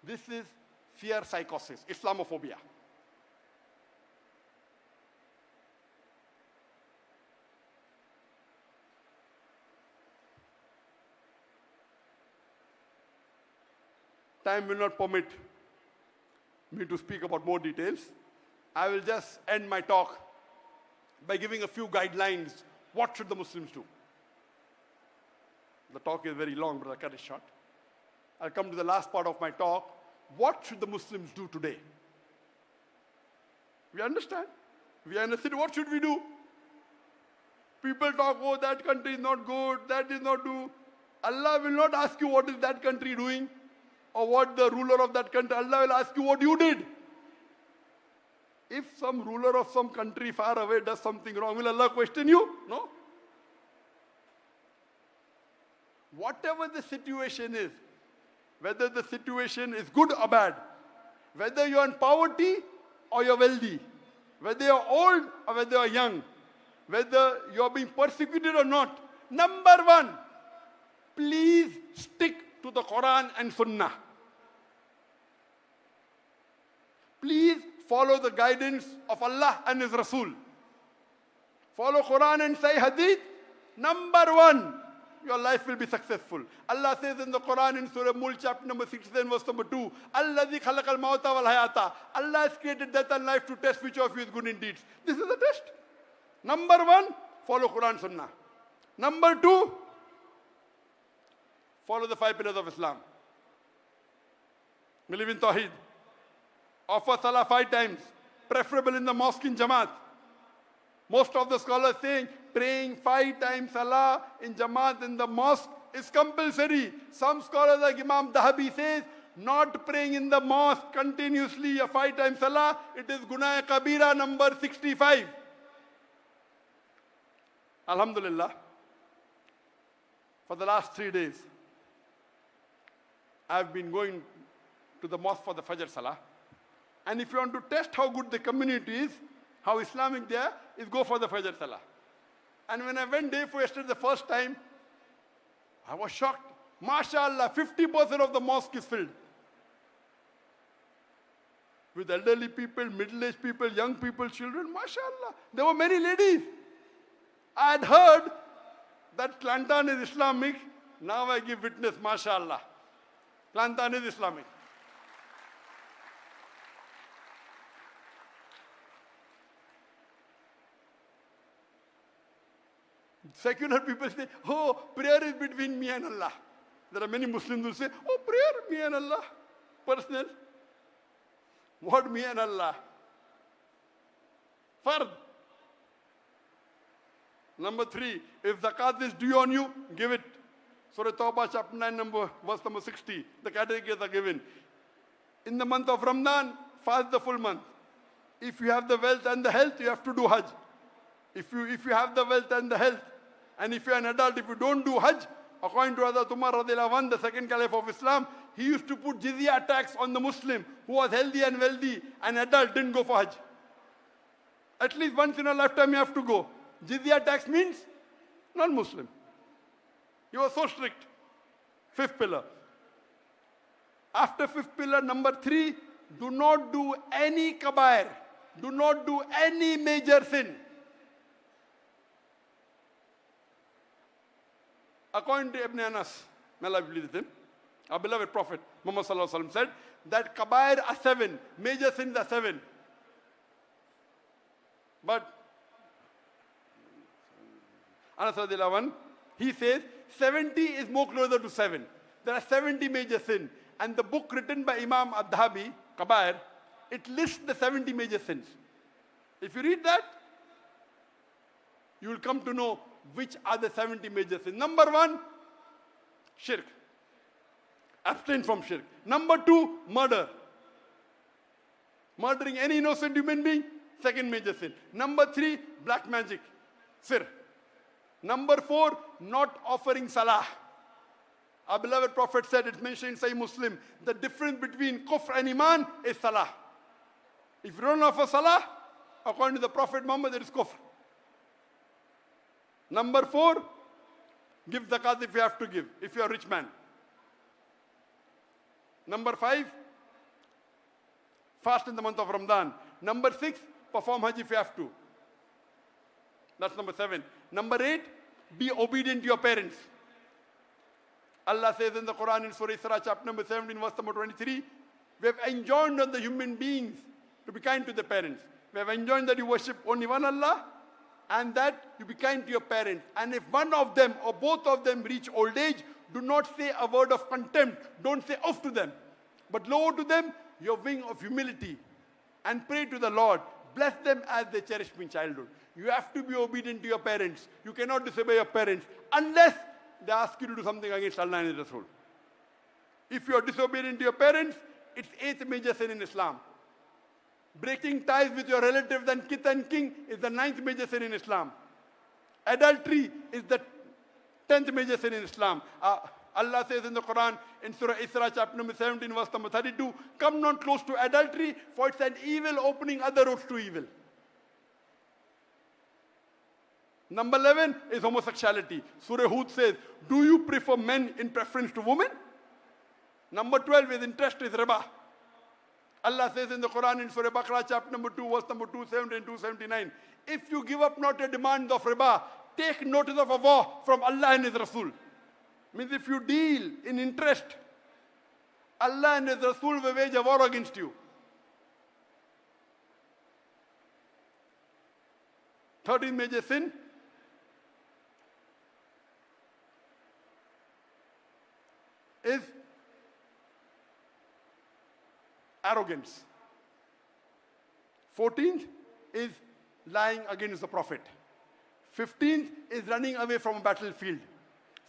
This is fear psychosis, Islamophobia. Time will not permit me to speak about more details. I will just end my talk by giving a few guidelines. What should the Muslims do? The talk is very long, but I'll cut it short. I'll come to the last part of my talk. What should the Muslims do today? We understand. We city. What should we do? People talk, oh, that country is not good, that is not do. Allah will not ask you what is that country doing or what the ruler of that country. Allah will ask you what you did. If some ruler of some country far away does something wrong, will Allah question you? No. Whatever the situation is, whether the situation is good or bad, whether you're in poverty or you're wealthy, whether you're old or whether you're young, whether you're being persecuted or not, number one, please stick to the Quran and Sunnah. Please follow the guidance of Allah and His Rasul. Follow Quran and Sahih Hadith. Number one, your life will be successful. Allah says in the Quran in Surah Mulk, chapter number 16, verse number 2, Allah khalaqal mawta wal hayata. Allah has created death and life to test which of you is good in deeds. This is the test. Number one, follow Quran Sunnah. Number two, follow the five pillars of Islam. Believe in Tawheed. Offer Salah five times, preferable in the mosque in Jamaat. Most of the scholars saying praying five times Salah in Jamaat in the mosque is compulsory. Some scholars like Imam Dhahabi says not praying in the mosque continuously a five times Salah, it is Gunaya Kabira number 65. Alhamdulillah. For the last three days, I've been going to the mosque for the Fajr Salah. And if you want to test how good the community is, how Islamic they are, is go for the Fajr Salah. And when I went there for yesterday the first time, I was shocked. MashaAllah, 50% of the mosque is filled. With elderly people, middle-aged people, young people, children, MashaAllah. There were many ladies. I had heard that Kelantan is Islamic. Now I give witness, MashaAllah. Kelantan is Islamic. Secular people say, oh, prayer is between me and Allah. There are many Muslims who say, oh, prayer, me and Allah. Personal. What me and Allah? Fard. Number three, if zakat is due on you, give it. Surah Tawbah, chapter 9, number, verse number 60. The categories are given. In the month of Ramadan, fast the full month. If you have the wealth and the health, you have to do Hajj. If you, if you have the wealth and the health, and if you're an adult, if you don't do Hajj, according to Hazrat Umar radiallahu the second caliph of Islam, he used to put jizya tax on the Muslim who was healthy and wealthy, and adult didn't go for Hajj. At least once in a lifetime you have to go. Jizya tax means non-Muslim. He was so strict. Fifth pillar. After fifth pillar, number three, do not do any kabair. Do not do any major sin. According to Ibn Abbas, may Allah be with him, our beloved Prophet Muhammad said that kabair are seven, major sins are seven. But Anas anh, he says 70 is more closer to 7. There are 70 major sins. And the book written by Imam Ad-Dhabi, Kabair, it lists the 70 major sins. If you read that, you will come to know which are the 70 major sins. Number one, shirk. Abstain from shirk. Number two, murder. Murdering any innocent human being, second major sin. Number three, black magic, sir. Number four, not offering salah. Our beloved Prophet said, it's mentioned in Sahih Muslim, the difference between kufr and iman is salah. If you don't offer salah, according to the Prophet Muhammad, it is kufr. Number four, give zakat if you have to give, if you are a rich man. Number five, fast in the month of Ramadan. Number six, perform Hajj if you have to. That's number seven. Number eight, be obedient to your parents. Allah says in the Quran in Surah Isra, chapter number 17, verse number 23, we have enjoined on the human beings to be kind to the parents. We have enjoined that you worship only one Allah and that you be kind to your parents. And if one of them or both of them reach old age, do not say a word of contempt. Don't say off to them. But lower to them your wing of humility and pray to the Lord. Bless them as they cherished me in childhood. You have to be obedient to your parents. You cannot disobey your parents unless they ask you to do something against Allah and His Rasul. If you are disobedient to your parents, it's eighth major sin in Islam. Breaking ties with your relatives and kith and king is the ninth major sin in Islam. Adultery is the tenth major sin in Islam. Uh, Allah says in the Quran, in Surah Isra, chapter number 17, verse number 32, Come not close to adultery, for it's an evil opening other roads to evil. Number 11 is homosexuality. Surah Hud says, Do you prefer men in preference to women? Number 12 is interest is riba. Allah says in the Quran in Surah Baqarah, chapter number 2, verse number 270 and 279, If you give up not a demand of riba, take notice of a war from Allah and His Rasul. Means if you deal in interest, Allah and His Rasul will wage a war against you. Thirteenth major sin is arrogance. 14th is lying against the Prophet. 15th is running away from a battlefield.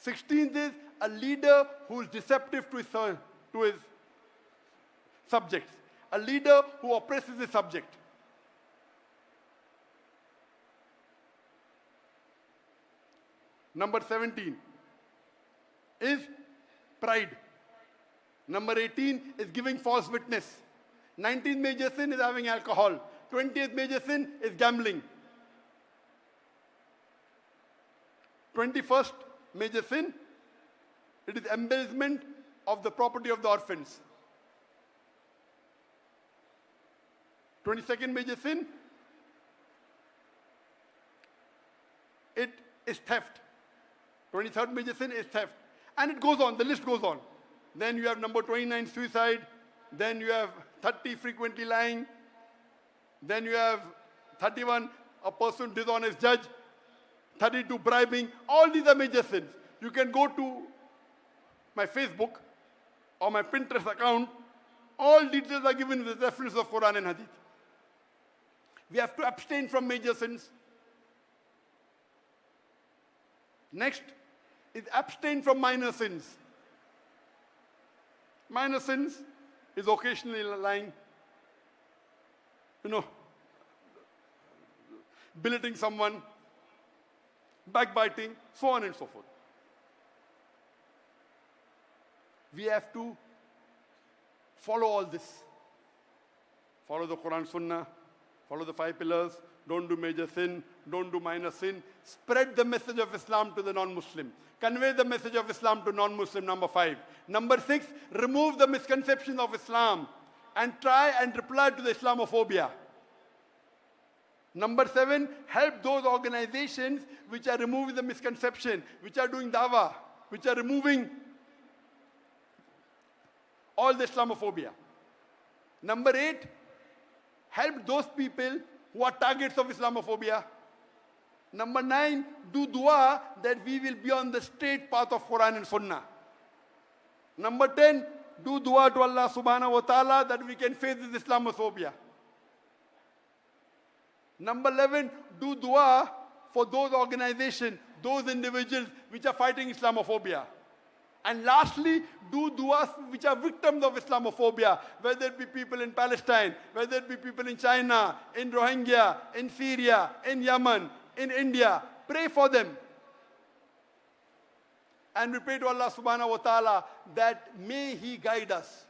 16th is a leader who is deceptive to his, uh, to his subjects. A leader who oppresses his subject. Number 17 is pride. Number 18 is giving false witness. 19th major sin is having alcohol. 20th major sin is gambling. 21st major sin, it is embezzlement of the property of the orphans. 22nd major sin, it is theft. 23rd major sin is theft. And it goes on, the list goes on. Then you have number 29, suicide. Then you have 30, frequently lying. Then you have 31, a person dishonest judge. 32, bribing. All these are major sins. You can go to my Facebook or my Pinterest account. All details are given with the reference of Quran and Hadith. We have to abstain from major sins. Next is abstain from minor sins. Minor sins is occasionally lying, you know, billeting someone, backbiting, so on and so forth. We have to follow all this. Follow the Quran Sunnah, follow the five pillars, don't do major sin, don't do minor sin. Spread the message of Islam to the non-Muslim. Convey the message of Islam to non-Muslim, number five. Number six, remove the misconceptions of Islam and try and reply to the Islamophobia. Number seven, help those organizations which are removing the misconception, which are doing dawa, which are removing all the Islamophobia. Number eight, help those people who are targets of Islamophobia. Number nine, do dua that we will be on the straight path of Quran and Sunnah. Number 10, do dua to Allah subhanahu wa ta'ala that we can face this Islamophobia. Number 11, do dua for those organizations, those individuals which are fighting Islamophobia. And lastly, do duas which are victims of Islamophobia, whether it be people in Palestine, whether it be people in China, in Rohingya, in Syria, in Yemen, in India. Pray for them. And we pray to Allah subhanahu wa ta'ala that may He guide us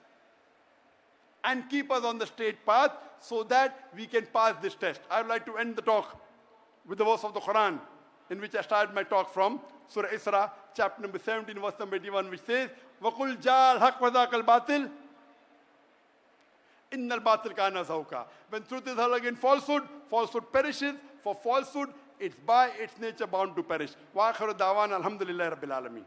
and keep us on the straight path so that we can pass this test. I would like to end the talk with the verse of the Quran in which I started my talk from, Surah Isra, chapter number 17, verse number 81, which says, وَقُلْ جَاءَ الْحَقْ وَذَاقَ الْبَاطِلِ إِنَّ الْبَاطِلَ كَانَ زَهُوقًا When truth is held against falsehood, falsehood perishes. For falsehood, it's by its nature bound to perish. وَآخِرُ دَعْوَانَ الْحَمْدُ لِلَّهِ رَبِّ الْعَالَمِينَ